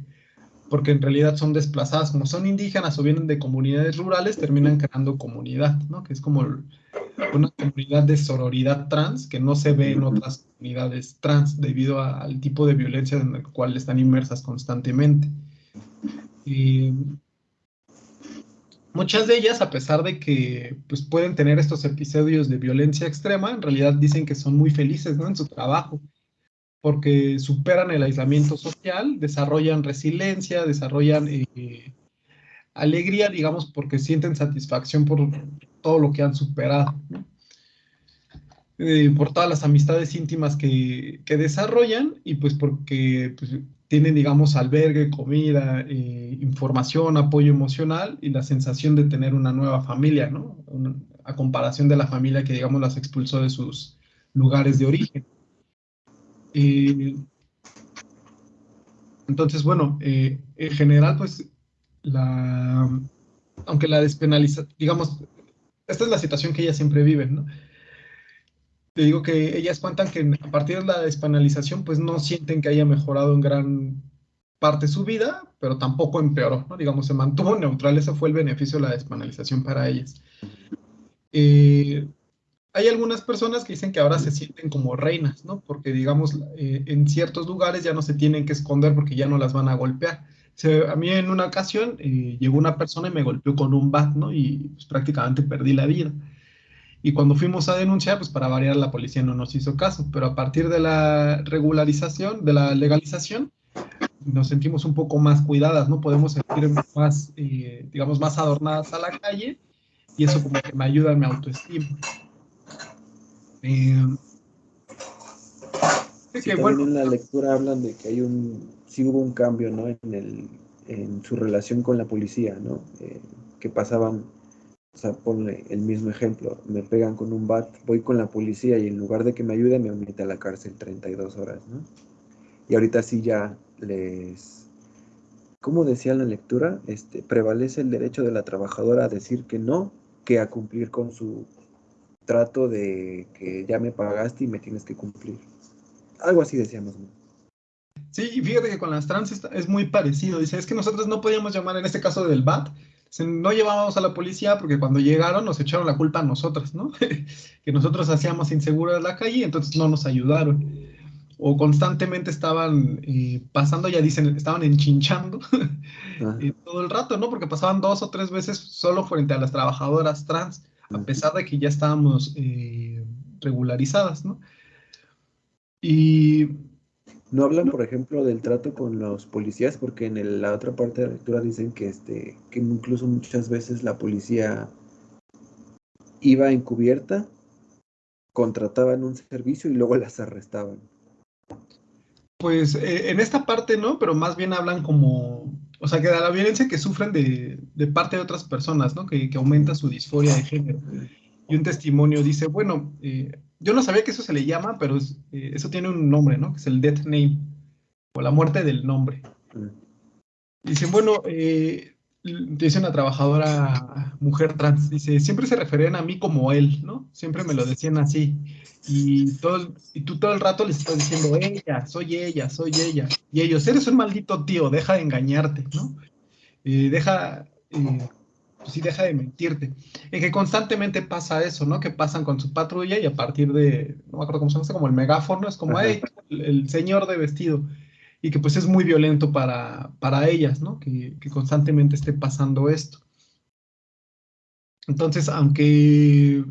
A: porque en realidad son desplazadas, como son indígenas o vienen de comunidades rurales, terminan creando comunidad, ¿no? Que es como una comunidad de sororidad trans que no se ve en otras comunidades trans debido al tipo de violencia en el cual están inmersas constantemente. Y muchas de ellas, a pesar de que pues, pueden tener estos episodios de violencia extrema, en realidad dicen que son muy felices ¿no? en su trabajo, porque superan el aislamiento social, desarrollan resiliencia, desarrollan eh, alegría, digamos, porque sienten satisfacción por todo lo que han superado, eh, por todas las amistades íntimas que, desarrollan y pues porque pues, tienen, digamos, albergue, comida, eh, información, apoyo emocional y la sensación de tener una nueva familia, ¿no? a comparación de la familia que, digamos, las expulsó de sus lugares de origen. Eh, entonces, bueno, en general, pues, la, aunque la despenaliza, digamos, esta es la situación que ellas siempre viven, ¿no? Te digo que ellas cuentan que a partir de la despenalización, pues no sienten que haya mejorado en gran parte su vida, pero tampoco empeoró, ¿no? Digamos, se mantuvo neutral, ese fue el beneficio de la despenalización para ellas. Eh, hay algunas personas que dicen que ahora se sienten como reinas, ¿no? Porque, digamos, eh, en ciertos lugares ya no se tienen que esconder porque ya no las van a golpear a mí en una ocasión eh, llegó una persona y me golpeó con un bat, ¿no? Y pues, prácticamente perdí la vida. Y cuando fuimos a denunciar, pues para variar la policía no nos hizo caso, pero a partir de la regularización, de la legalización, nos sentimos un poco más cuidadas, ¿no? Podemos sentir más, eh, digamos, más adornadas a la calle y eso como que me ayuda a mi autoestima.
B: Eh, que, bueno, en la lectura hablan de que hay un sí hubo un cambio ¿no? en, el, en su relación con la policía, ¿no? Eh, que pasaban, o sea, ponle el mismo ejemplo, me pegan con un bat, voy con la policía y en lugar de que me ayude me mete a la cárcel 32 horas, ¿no? Y ahorita sí ya les, como decía la lectura, este, prevalece el derecho de la trabajadora a decir que no, que a cumplir con su trato de que ya me pagaste y me tienes que cumplir. Algo así decíamos, ¿no?
A: Sí, y fíjate que con las trans es muy parecido. Dice, es que nosotros no podíamos llamar en este caso del BAT, no llevábamos a la policía porque cuando llegaron nos echaron la culpa a nosotras, ¿no? *laughs* que nosotros hacíamos inseguras la calle entonces no nos ayudaron. O constantemente estaban eh, pasando, ya dicen, estaban enchinchando *laughs* eh, todo el rato, ¿no? Porque pasaban dos o tres veces solo frente a las trabajadoras trans, a pesar de que ya estábamos eh, regularizadas, ¿no? Y
B: no hablan, por ejemplo, del trato con los policías, porque en la otra parte de la lectura dicen que, este, que incluso muchas veces la policía iba encubierta, contrataban un servicio y luego las arrestaban.
A: Pues eh, en esta parte no, pero más bien hablan como o sea, que de la violencia que sufren de, de parte de otras personas, ¿no? Que, que, aumenta su disforia de género. Y un testimonio dice, bueno, eh, yo no sabía que eso se le llama, pero es, eh, eso tiene un nombre, ¿no? Que es el death name, o la muerte del nombre. Dicen, bueno, eh, dice una trabajadora mujer trans, dice, siempre se referían a mí como él, ¿no? Siempre me lo decían así. Y, todo, y tú todo el rato les estás diciendo, ella, soy ella, soy ella. Y ellos, eres un maldito tío, deja de engañarte, ¿no? Eh, deja, eh, pues sí, deja de mentirte. Y que constantemente pasa eso, ¿no? Que pasan con su patrulla y a partir de, no me acuerdo cómo se llama, como el megáfono, es como, hey, el señor de vestido y que pues es muy violento para, para ellas, ¿no? Que, que, constantemente esté pasando esto. Entonces, aunque,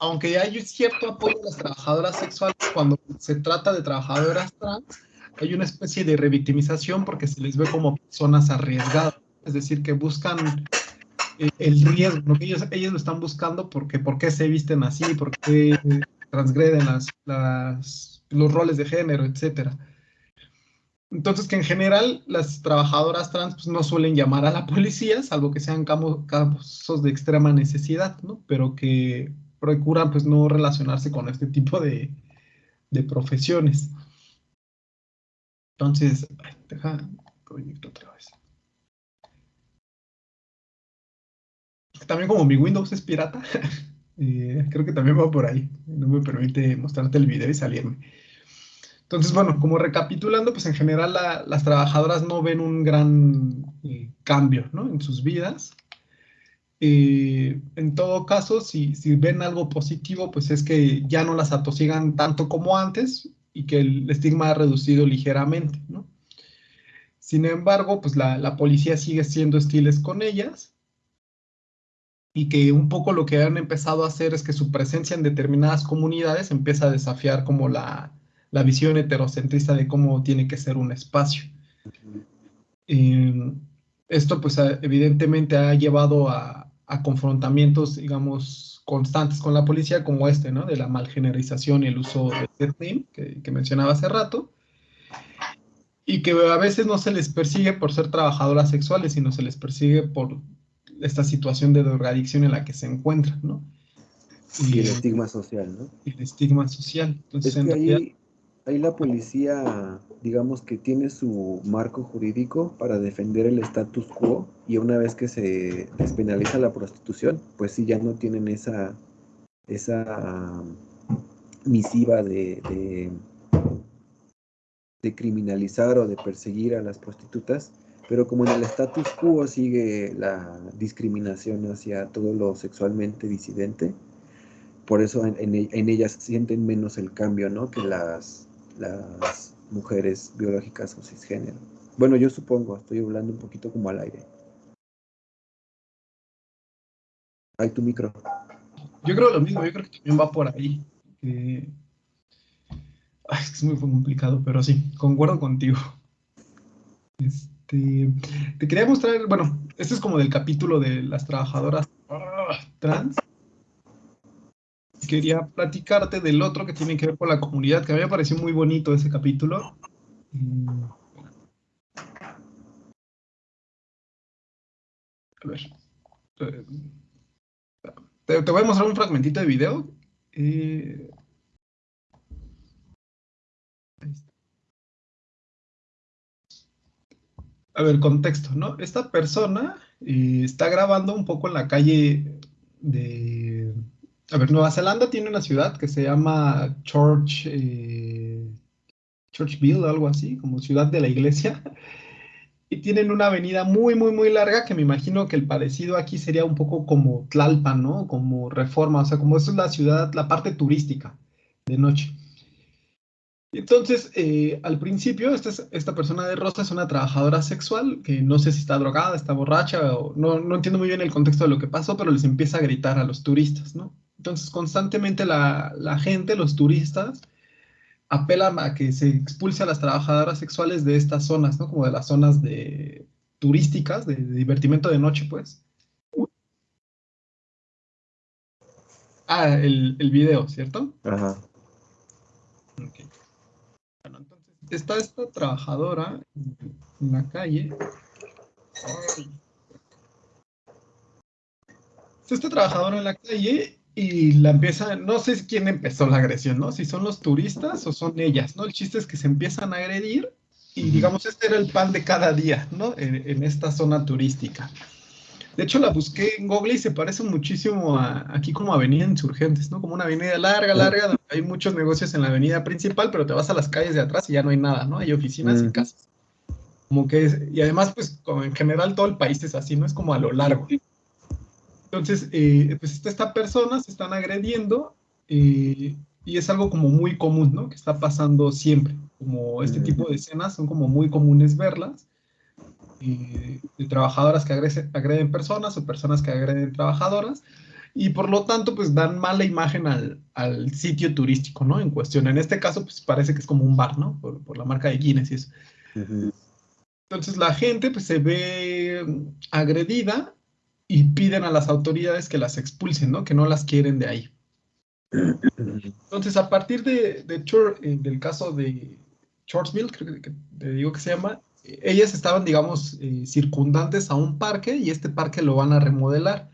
A: aunque hay cierto apoyo a las trabajadoras sexuales cuando se trata de trabajadoras trans, hay una especie de revictimización porque se les ve como personas arriesgadas, es decir, que buscan eh, el riesgo, ellos, lo están buscando porque por qué se visten así, por qué transgreden los roles de género, etcétera. Entonces, que en general las trabajadoras trans pues, no suelen llamar a la policía, salvo que sean casos de extrema necesidad, ¿no? Pero que procuran pues no relacionarse con este tipo de, profesiones. Entonces, deja otra vez. También como mi Windows es pirata, *laughs* eh, creo que también va por ahí. No me permite mostrarte el video y salirme. Entonces, bueno, como recapitulando, pues en general las trabajadoras no ven un gran eh, cambio ¿no? en sus vidas. Eh, en todo caso, si, si, ven algo positivo, pues es que ya no las atosigan tanto como antes y que el estigma ha reducido ligeramente. ¿no? Sin embargo, pues la, la policía sigue siendo hostiles con ellas y que un poco lo que han empezado a hacer es que su presencia en determinadas comunidades empieza a desafiar como la, la visión heterocentrista de cómo tiene que ser un espacio. Eh, esto pues evidentemente ha llevado a, confrontamientos, digamos, constantes con la policía como este, ¿no? De la malgenerización y el uso del name que, que mencionaba hace rato. Y que a veces no se les persigue por ser trabajadoras sexuales, sino se les persigue por esta situación de drogadicción en la que se encuentran, ¿no?
B: Y, el estigma social, ¿no?
A: El estigma social.
B: Entonces, en realidad, ahí la policía, digamos que tiene su marco jurídico para defender el status quo y una vez que se despenaliza la prostitución, pues sí ya no tienen esa, esa misiva de, de, de criminalizar o de perseguir a las prostitutas, pero como en el status quo sigue la discriminación hacia todo lo sexualmente disidente, por eso en, ellas sienten menos el cambio, ¿no? Que las las mujeres biológicas o cisgénero. Bueno, yo supongo, estoy hablando un poquito como al aire. Hay tu micro.
A: Yo creo lo mismo, yo creo que también va por ahí. es muy complicado, pero sí, concuerdo contigo. *laughs* Este, te quería mostrar, bueno, este es como del capítulo de las trabajadoras trans quería platicarte del otro que tiene que ver con la comunidad, que a mí me pareció muy bonito ese capítulo. A ver. Eh, te, voy a mostrar un fragmentito de video. Eh, a ver, contexto, ¿no? Esta persona eh, está grabando un poco en la calle de a ver, Nueva Zelanda tiene una ciudad que se llama Church, eh, Churchville, algo así, como ciudad de la iglesia. Y tienen una avenida muy, muy, muy larga que me imagino que el parecido aquí sería un poco como Tlalpan, ¿no? Como Reforma, o sea, como eso es la ciudad, la parte turística de noche. Entonces, eh, al principio, esta, esta, persona de rosa es una trabajadora sexual que no sé si está drogada, está borracha, o no, no entiendo muy bien el contexto de lo que pasó, pero les empieza a gritar a los turistas, ¿no? Entonces, constantemente la, gente, los turistas, apelan a que se expulse a las trabajadoras sexuales de estas zonas, ¿no? Como de las zonas de turísticas, de, divertimento de noche, pues. Ah, el, el video, ¿cierto?
B: Ajá.
A: Bueno, entonces, está esta trabajadora en la calle. Está esta trabajadora en la calle y la empieza, no sé quién empezó la agresión, ¿no? Si son los turistas o son ellas, ¿no? El chiste es que se empiezan a agredir y digamos, este era el pan de cada día, ¿no? En, esta zona turística. De hecho, la busqué en Google y se parece muchísimo a, aquí como Avenida Insurgentes, ¿no? Como una avenida larga, larga, donde hay muchos negocios en la avenida principal, pero te vas a las calles de atrás y ya no hay nada, ¿no? Hay oficinas y casas. Como que es, y además, pues, como en general todo el país es así, ¿no? Es como a lo largo. Entonces, eh, pues esta persona se están agrediendo eh, y es algo como muy común, ¿no? Que está pasando siempre, como este tipo de escenas son como muy comunes verlas, eh, de trabajadoras que agreden, personas o personas que agreden trabajadoras, y por lo tanto, pues dan mala imagen al, al, sitio turístico, ¿no? En cuestión. En este caso, pues parece que es como un bar, ¿no? Por, por la marca de Guinness y eso. Entonces la gente pues se ve agredida y piden a las autoridades que las expulsen, ¿no? Que no las quieren de ahí. Entonces, a partir de, de eh, del caso de Chordsville, creo que te digo que se llama, ellas estaban, digamos, eh, circundantes a un parque y este parque lo van a remodelar.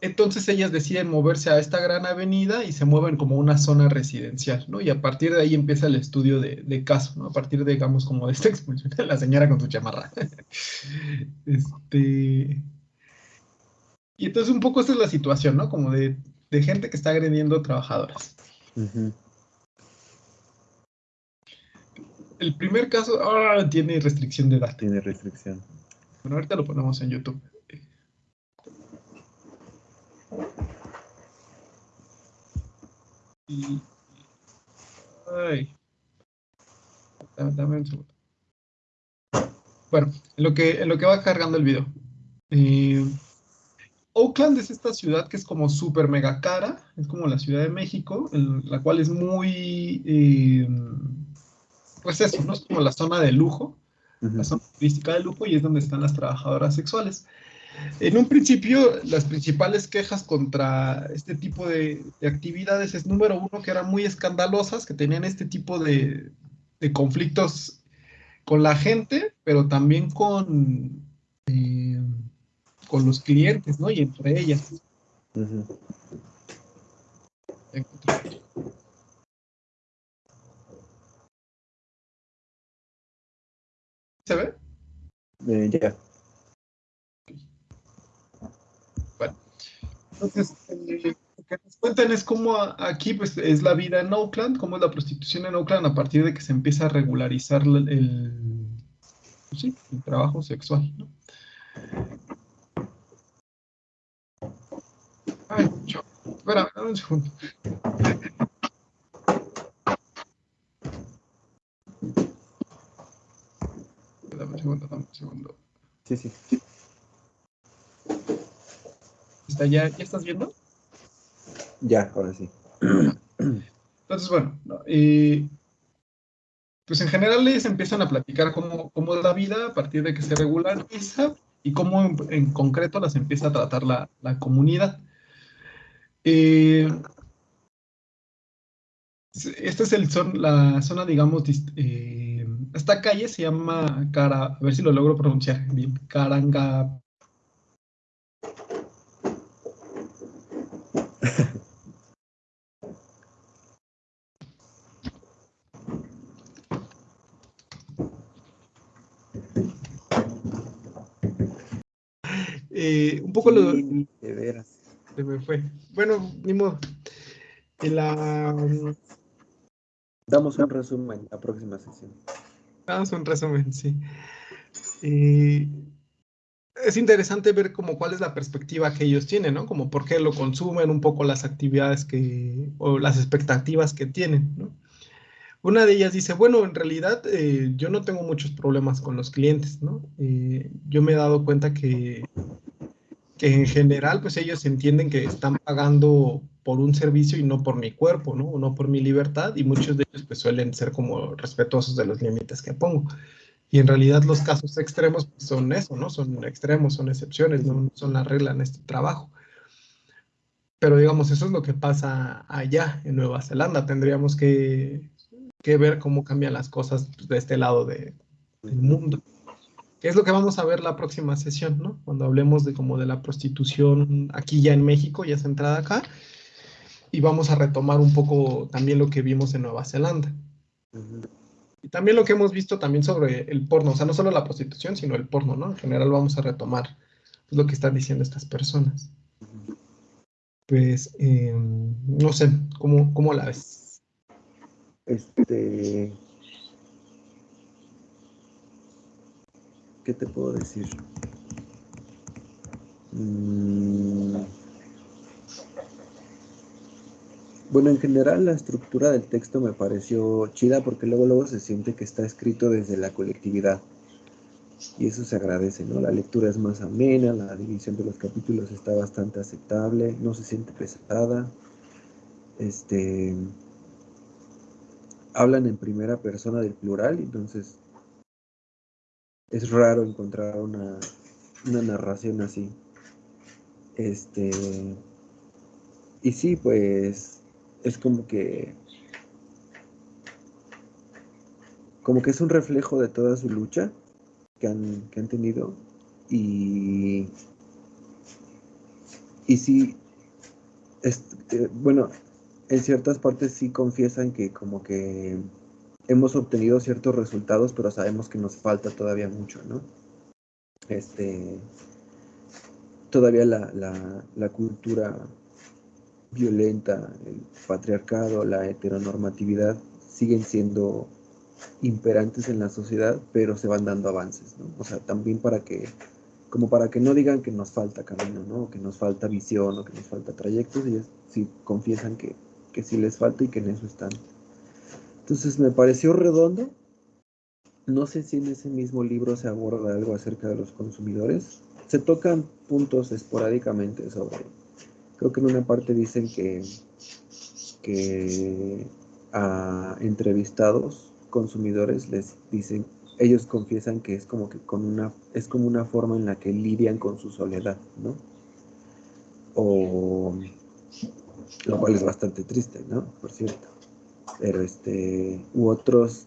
A: Entonces ellas deciden moverse a esta gran avenida y se mueven como una zona residencial, ¿no? Y a partir de ahí empieza el estudio de, caso, ¿no? A partir, de, digamos, como de esta *laughs* expulsión de la señora con su chamarra. *laughs* este... Y entonces un poco esta es la situación, ¿no? Como de de gente que está agrediendo trabajadoras. El primer caso tiene restricción de edad.
B: Tiene restricción.
A: Bueno, ahorita lo ponemos en YouTube. ay. Dame, un segundo. Bueno, en lo que, en lo que va cargando el video. Eh, Oakland es esta ciudad que es como súper mega cara, es como la Ciudad de México, la cual es muy, eh, pues eso, ¿no? Es como la zona de lujo, la zona turística de lujo y es donde están las trabajadoras sexuales. En un principio, las principales quejas contra este tipo de, actividades es, número uno, que eran muy escandalosas, que tenían este tipo de, de conflictos con la gente, pero también con... Eh, con los clientes, ¿no? Y entre ellas. ¿Se ve?
B: Eh, ya.
A: Bueno, entonces, eh, lo que nos cuentan es cómo aquí pues, es la vida en Oakland, cómo es la prostitución en Oakland a partir de que se empieza a regularizar el, pues sí, el trabajo sexual. ¿no? Ay, yo. Espera, un segundo. Dame un segundo, dame un segundo.
B: Sí, sí.
A: ¿Está ya, ¿Ya estás viendo?
B: Ya, ahora sí.
A: Entonces, bueno, eh, pues en general les empiezan a platicar cómo, cómo, es la vida a partir de que se regulariza y cómo en, en concreto las empieza a tratar la, la comunidad. Eh, esta es el son, la zona, digamos, eh, esta calle se llama Cara, a ver si lo logro pronunciar bien, Caranga. *laughs* Eh, un poco lo...
B: De veras.
A: Se me fue. Bueno, ni modo. La...
B: Damos un resumen la próxima sesión.
A: Damos un resumen, sí. es interesante ver como cuál es la perspectiva que ellos tienen, ¿no? Como por qué lo consumen, un poco las actividades que, o las expectativas que tienen, ¿no? Una de ellas dice, bueno, en realidad eh, yo no tengo muchos problemas con los clientes, ¿no? Eh, yo me he dado cuenta que que en general, pues ellos entienden que están pagando por un servicio y no por mi cuerpo, ¿no? O no por mi libertad, y muchos de ellos pues suelen ser como respetuosos de los límites que pongo. Y en realidad los casos extremos pues, son eso, ¿no? Son extremos, son excepciones, no son la regla en este trabajo. Pero digamos, eso es lo que pasa allá en Nueva Zelanda. Tendríamos que que ver cómo cambian las cosas pues, de este lado de, del mundo. Que es lo que vamos a ver la próxima sesión, ¿no? Cuando hablemos de como de la prostitución aquí ya en México, ya centrada acá, y vamos a retomar un poco también lo que vimos en Nueva Zelanda. Y también lo que hemos visto también sobre el porno, o sea, no solo la prostitución, sino el porno, ¿no? En general vamos a retomar lo que están diciendo estas personas. Pues, em, no sé, ¿cómo, ¿cómo la ves?
B: Este, ¿qué te puedo decir? Mm. Bueno, en general la estructura del texto me pareció chida porque luego luego se siente que está escrito desde la colectividad. Y eso se agradece, ¿no? La lectura es más amena, la división de los capítulos está bastante aceptable, no se siente pesada. Este hablan en primera persona del plural, entonces es raro encontrar una, narración así. Este. Y sí, pues. Es como que. Como que es un reflejo de toda su lucha que han, que han tenido. Y. Y sí. Eh, bueno, en ciertas partes sí confiesan que como que hemos obtenido ciertos resultados, pero sabemos que nos falta todavía mucho, ¿no? Este, todavía la, cultura violenta, el patriarcado, la heteronormatividad siguen siendo imperantes en la sociedad, pero se van dando avances, ¿no? O sea, también para que, como para que no digan que nos falta camino, ¿no? Que nos falta visión, o que nos falta trayectos, ellos sí confiesan que, que sí les falta y que en eso están. Entonces me pareció redondo. No sé si en ese mismo libro se aborda algo acerca de los consumidores. Se tocan puntos esporádicamente sobre... Creo que en una parte dicen que, que a entrevistados consumidores les dicen, ellos confiesan que es como que con una, es como una forma en la que lidian con su soledad, ¿no? O lo cual es bastante triste, ¿no? Por cierto pero este, u otros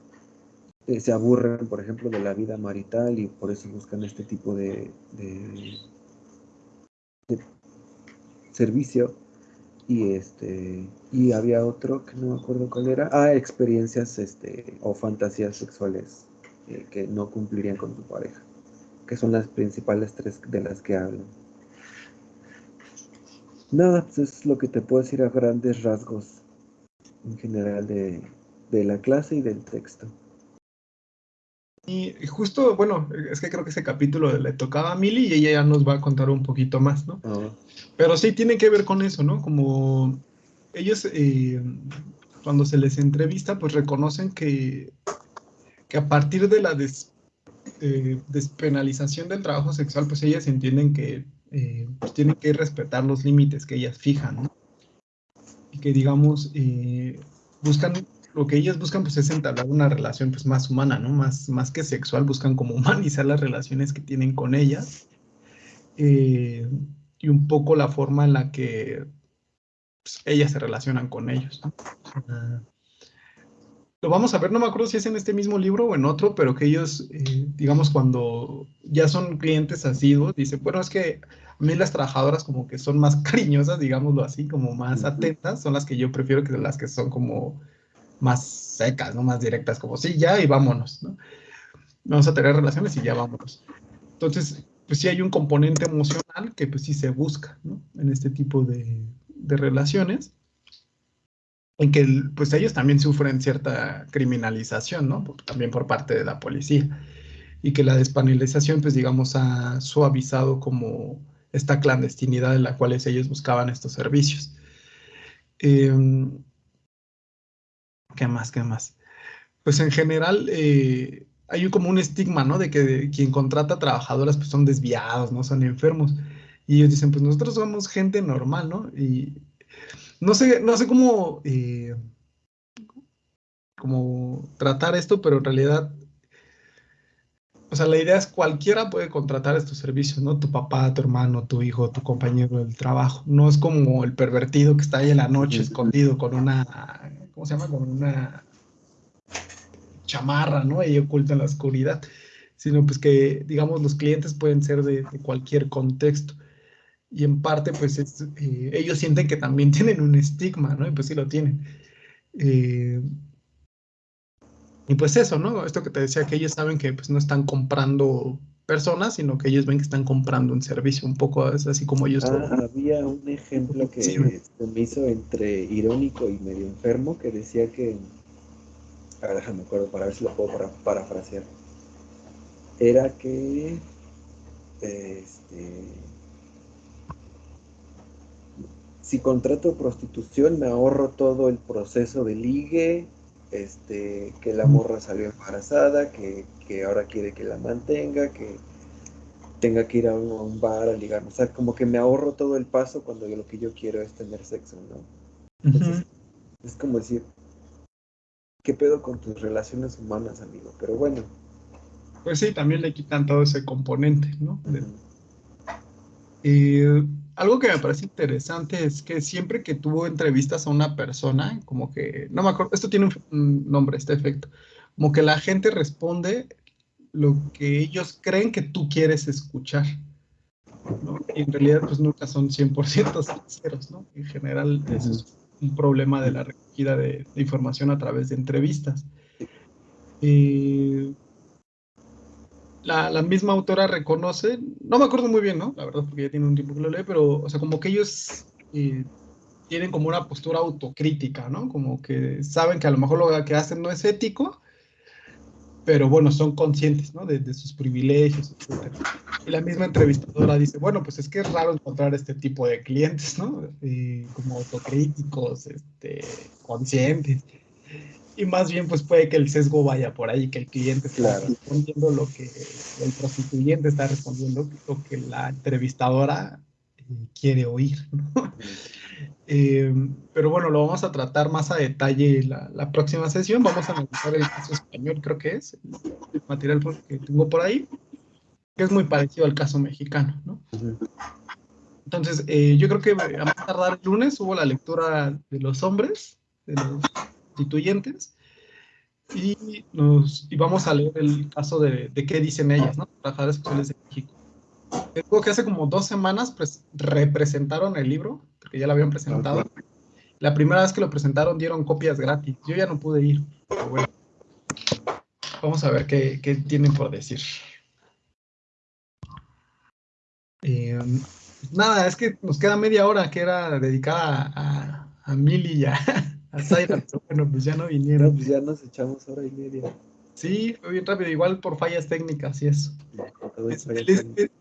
B: eh, se aburren, por ejemplo, de la vida marital y por eso buscan este tipo de, servicio. Y este, y había otro que no me acuerdo cuál era, ah, experiencias este, o fantasías sexuales eh, que no cumplirían con tu pareja, que son las principales tres de las que hablan. Nada, pues es lo que te puedo decir a grandes rasgos en general de, la clase y del texto.
A: Y justo, bueno, es que creo que ese capítulo le tocaba a Mili y ella ya nos va a contar un poquito más, ¿no? Ah. Pero sí tiene que ver con eso, ¿no? Como ellos, eh, cuando se les entrevista, pues reconocen que, que a partir de la eh, despenalización del trabajo sexual, pues ellas entienden que eh, pues tienen que respetar los límites que ellas fijan, ¿no? que, digamos, eh, buscan, lo que ellas buscan pues es entablar una relación pues más humana, ¿no? Más, más que sexual, buscan como humanizar las relaciones que tienen con ellas eh, y un poco la forma en la que pues, ellas se relacionan con ellos, Lo vamos a ver, no me acuerdo si es en este mismo libro o en otro, pero que ellos, eh, digamos, cuando ya son clientes asiduos, dicen, bueno, es que a mí las trabajadoras como que son más *laughs* cariñosas, digámoslo así, como más atentas, son las que yo prefiero que las que son como más secas, ¿no? Más directas, como sí, ya y vámonos, ¿no? Vamos a tener relaciones y ya vámonos. Entonces, pues sí hay un componente emocional que pues sí se busca, ¿no? En este tipo de, de relaciones, en que pues ellos también sufren cierta criminalización, ¿no? También por parte de la policía. Y que la despanelización, pues digamos, ha suavizado como esta clandestinidad en la cual ellos buscaban estos servicios. Em, ¿Qué más? ¿Qué más? Pues en general eh, hay como un estigma, ¿no? De que quien contrata trabajadoras pues son desviados, ¿no? Son enfermos. Y ellos dicen, pues nosotros somos gente normal, ¿no? Y no sé, no sé cómo, eh, cómo tratar esto, pero en realidad o sea, la idea es cualquiera puede contratar estos servicios, ¿no? Tu papá, tu hermano, tu hijo, tu compañero del trabajo. No es como el pervertido que está ahí en la noche escondido con una, ¿cómo se llama? Con una chamarra, ¿no? Ahí oculta en la oscuridad, sino pues que, digamos, los clientes pueden ser de, cualquier contexto. Y en parte, pues eh, ellos sienten que también *laughs* tienen un estigma, ¿no? Y pues sí lo tienen. Eh, y pues eso, ¿no? Esto que te decía, que ellos saben que pues no están comprando personas, sino que ellos ven que están comprando un servicio, un poco es así como ellos.
B: Ah, había un ejemplo que se me hizo entre irónico y medio enfermo, que decía que, a ver, déjame acuerdo para ver si lo puedo para, parafrasear. Era que, este, si contrato prostitución me ahorro todo el proceso de ligue, este, que la morra salió embarazada, que, ahora quiere que la mantenga, que tenga que ir a un, bar a ligar. O sea, como que me ahorro todo el paso cuando lo que yo quiero es tener sexo, ¿no? es como decir, ¿qué pedo con tus relaciones humanas, amigo? Pero bueno.
A: Pues sí, también le quitan todo ese componente, ¿no? Y algo que me parece interesante es que siempre que tuvo entrevistas a una persona, como que, no me acuerdo, esto tiene un, nombre, este efecto, como que la gente responde lo que ellos creen que tú quieres escuchar. ¿no? Y en realidad, pues nunca son 100% sinceros, ¿no? En general, eso es un problema de la recogida de, información a través de entrevistas. Eh, la, misma autora reconoce, no me acuerdo muy bien, ¿no? La verdad, porque ya tiene un tiempo que lo lee, pero, o sea, como que ellos eh, tienen como una postura autocrítica, ¿no? Como que saben que a lo mejor lo que hacen no es ético, pero bueno, son conscientes, ¿no? De, sus privilegios, etc. Y la misma entrevistadora dice, bueno, pues es que es raro encontrar este tipo de clientes, ¿no? Eh, como autocríticos, este, conscientes y más bien pues puede que el sesgo vaya por ahí, que el cliente está respondiendo lo que el prostituyente está respondiendo, lo que la entrevistadora eh, quiere oír. *laughs* Eh, pero bueno, lo vamos a tratar más a detalle la, la, próxima sesión. Vamos a analizar el caso español, creo que es el material que tengo por ahí, que es muy parecido al caso mexicano. ¿no? Entonces, eh, yo creo que a tardar el lunes, hubo la lectura de los hombres, de los constituyentes y, nos, y vamos a leer el caso de, de qué dicen ellas, ¿no? Trabajadoras sexuales de México. Creo que hace como dos semanas pues, representaron el libro, porque ya lo habían presentado. La primera vez que lo presentaron dieron copias gratis. Yo ya no pude ir, pero bueno. Vamos a ver qué, qué tienen por decir. Eh, nada, es que nos queda media hora que era dedicada a, a, a Mili ya. bueno, pues ya no vinieron.
B: pues ya nos echamos hora y media.
A: Sí, fue bien rápido, igual por fallas técnicas y eso.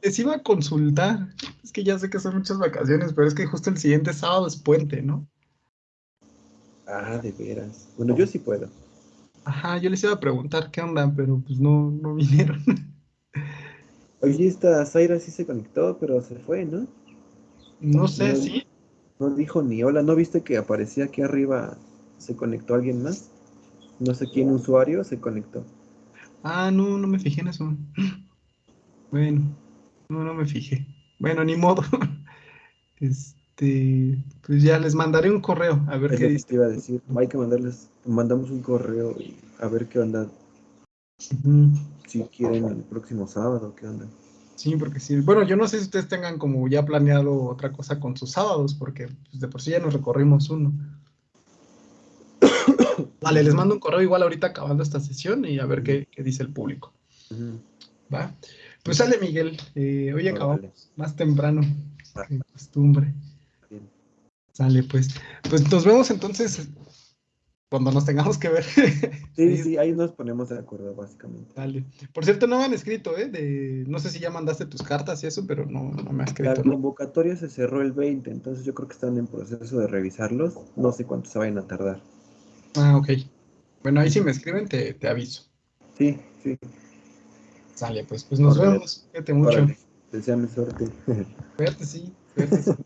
A: Les, iba a consultar, es que ya sé que son muchas vacaciones, pero es que justo el siguiente sábado es puente, ¿no?
B: Ah, de veras. Bueno, yo sí puedo.
A: Ajá, yo les iba a preguntar qué onda, pero pues no, no vinieron.
B: Oye, esta Zaira sí se conectó, pero se fue, ¿no?
A: No sé, sí.
B: No dijo ni hola, ¿no viste que aparecía aquí arriba? ¿Se conectó alguien más? No sé quién usuario se conectó.
A: Ah, no, no me fijé en eso. *clears throat* Bueno, no, no me fijé. Bueno, ni modo. *laughs* Este, pues ya les mandaré un correo a ver qué
B: dice. Te iba a decir, hay que mandarles, mandamos un correo y a ver qué onda. Si quieren el próximo sábado, qué onda.
A: Sí, porque sí. Bueno, yo no sé si ustedes tengan como ya planeado otra cosa con sus sábados, porque pues, de por sí ya nos recorrimos uno. *coughs* vale, les mando un correo igual ahorita acabando esta sesión y a ver qué, dice el público. ¿Va? Pues sale Miguel, eh, hoy acabamos más temprano que costumbre. Sale pues. Pues nos vemos entonces cuando nos tengamos que ver.
B: Sí, sí, ahí nos ponemos de acuerdo, básicamente.
A: Dale. Por cierto, no me han escrito, ¿eh? De, no sé si ya mandaste tus cartas y eso, pero no, no me ha escrito.
B: La convocatoria se cerró el 20, entonces yo creo que están en proceso de revisarlos. No sé cuánto se vayan a tardar.
A: Ah, ok. Bueno, ahí si me escriben, te, te aviso.
B: Sí, sí.
A: Sale, pues, pues nos vemos. Cuídate mucho.
B: Deseame suerte.
A: Cuídate, sí. Cuídate. *laughs*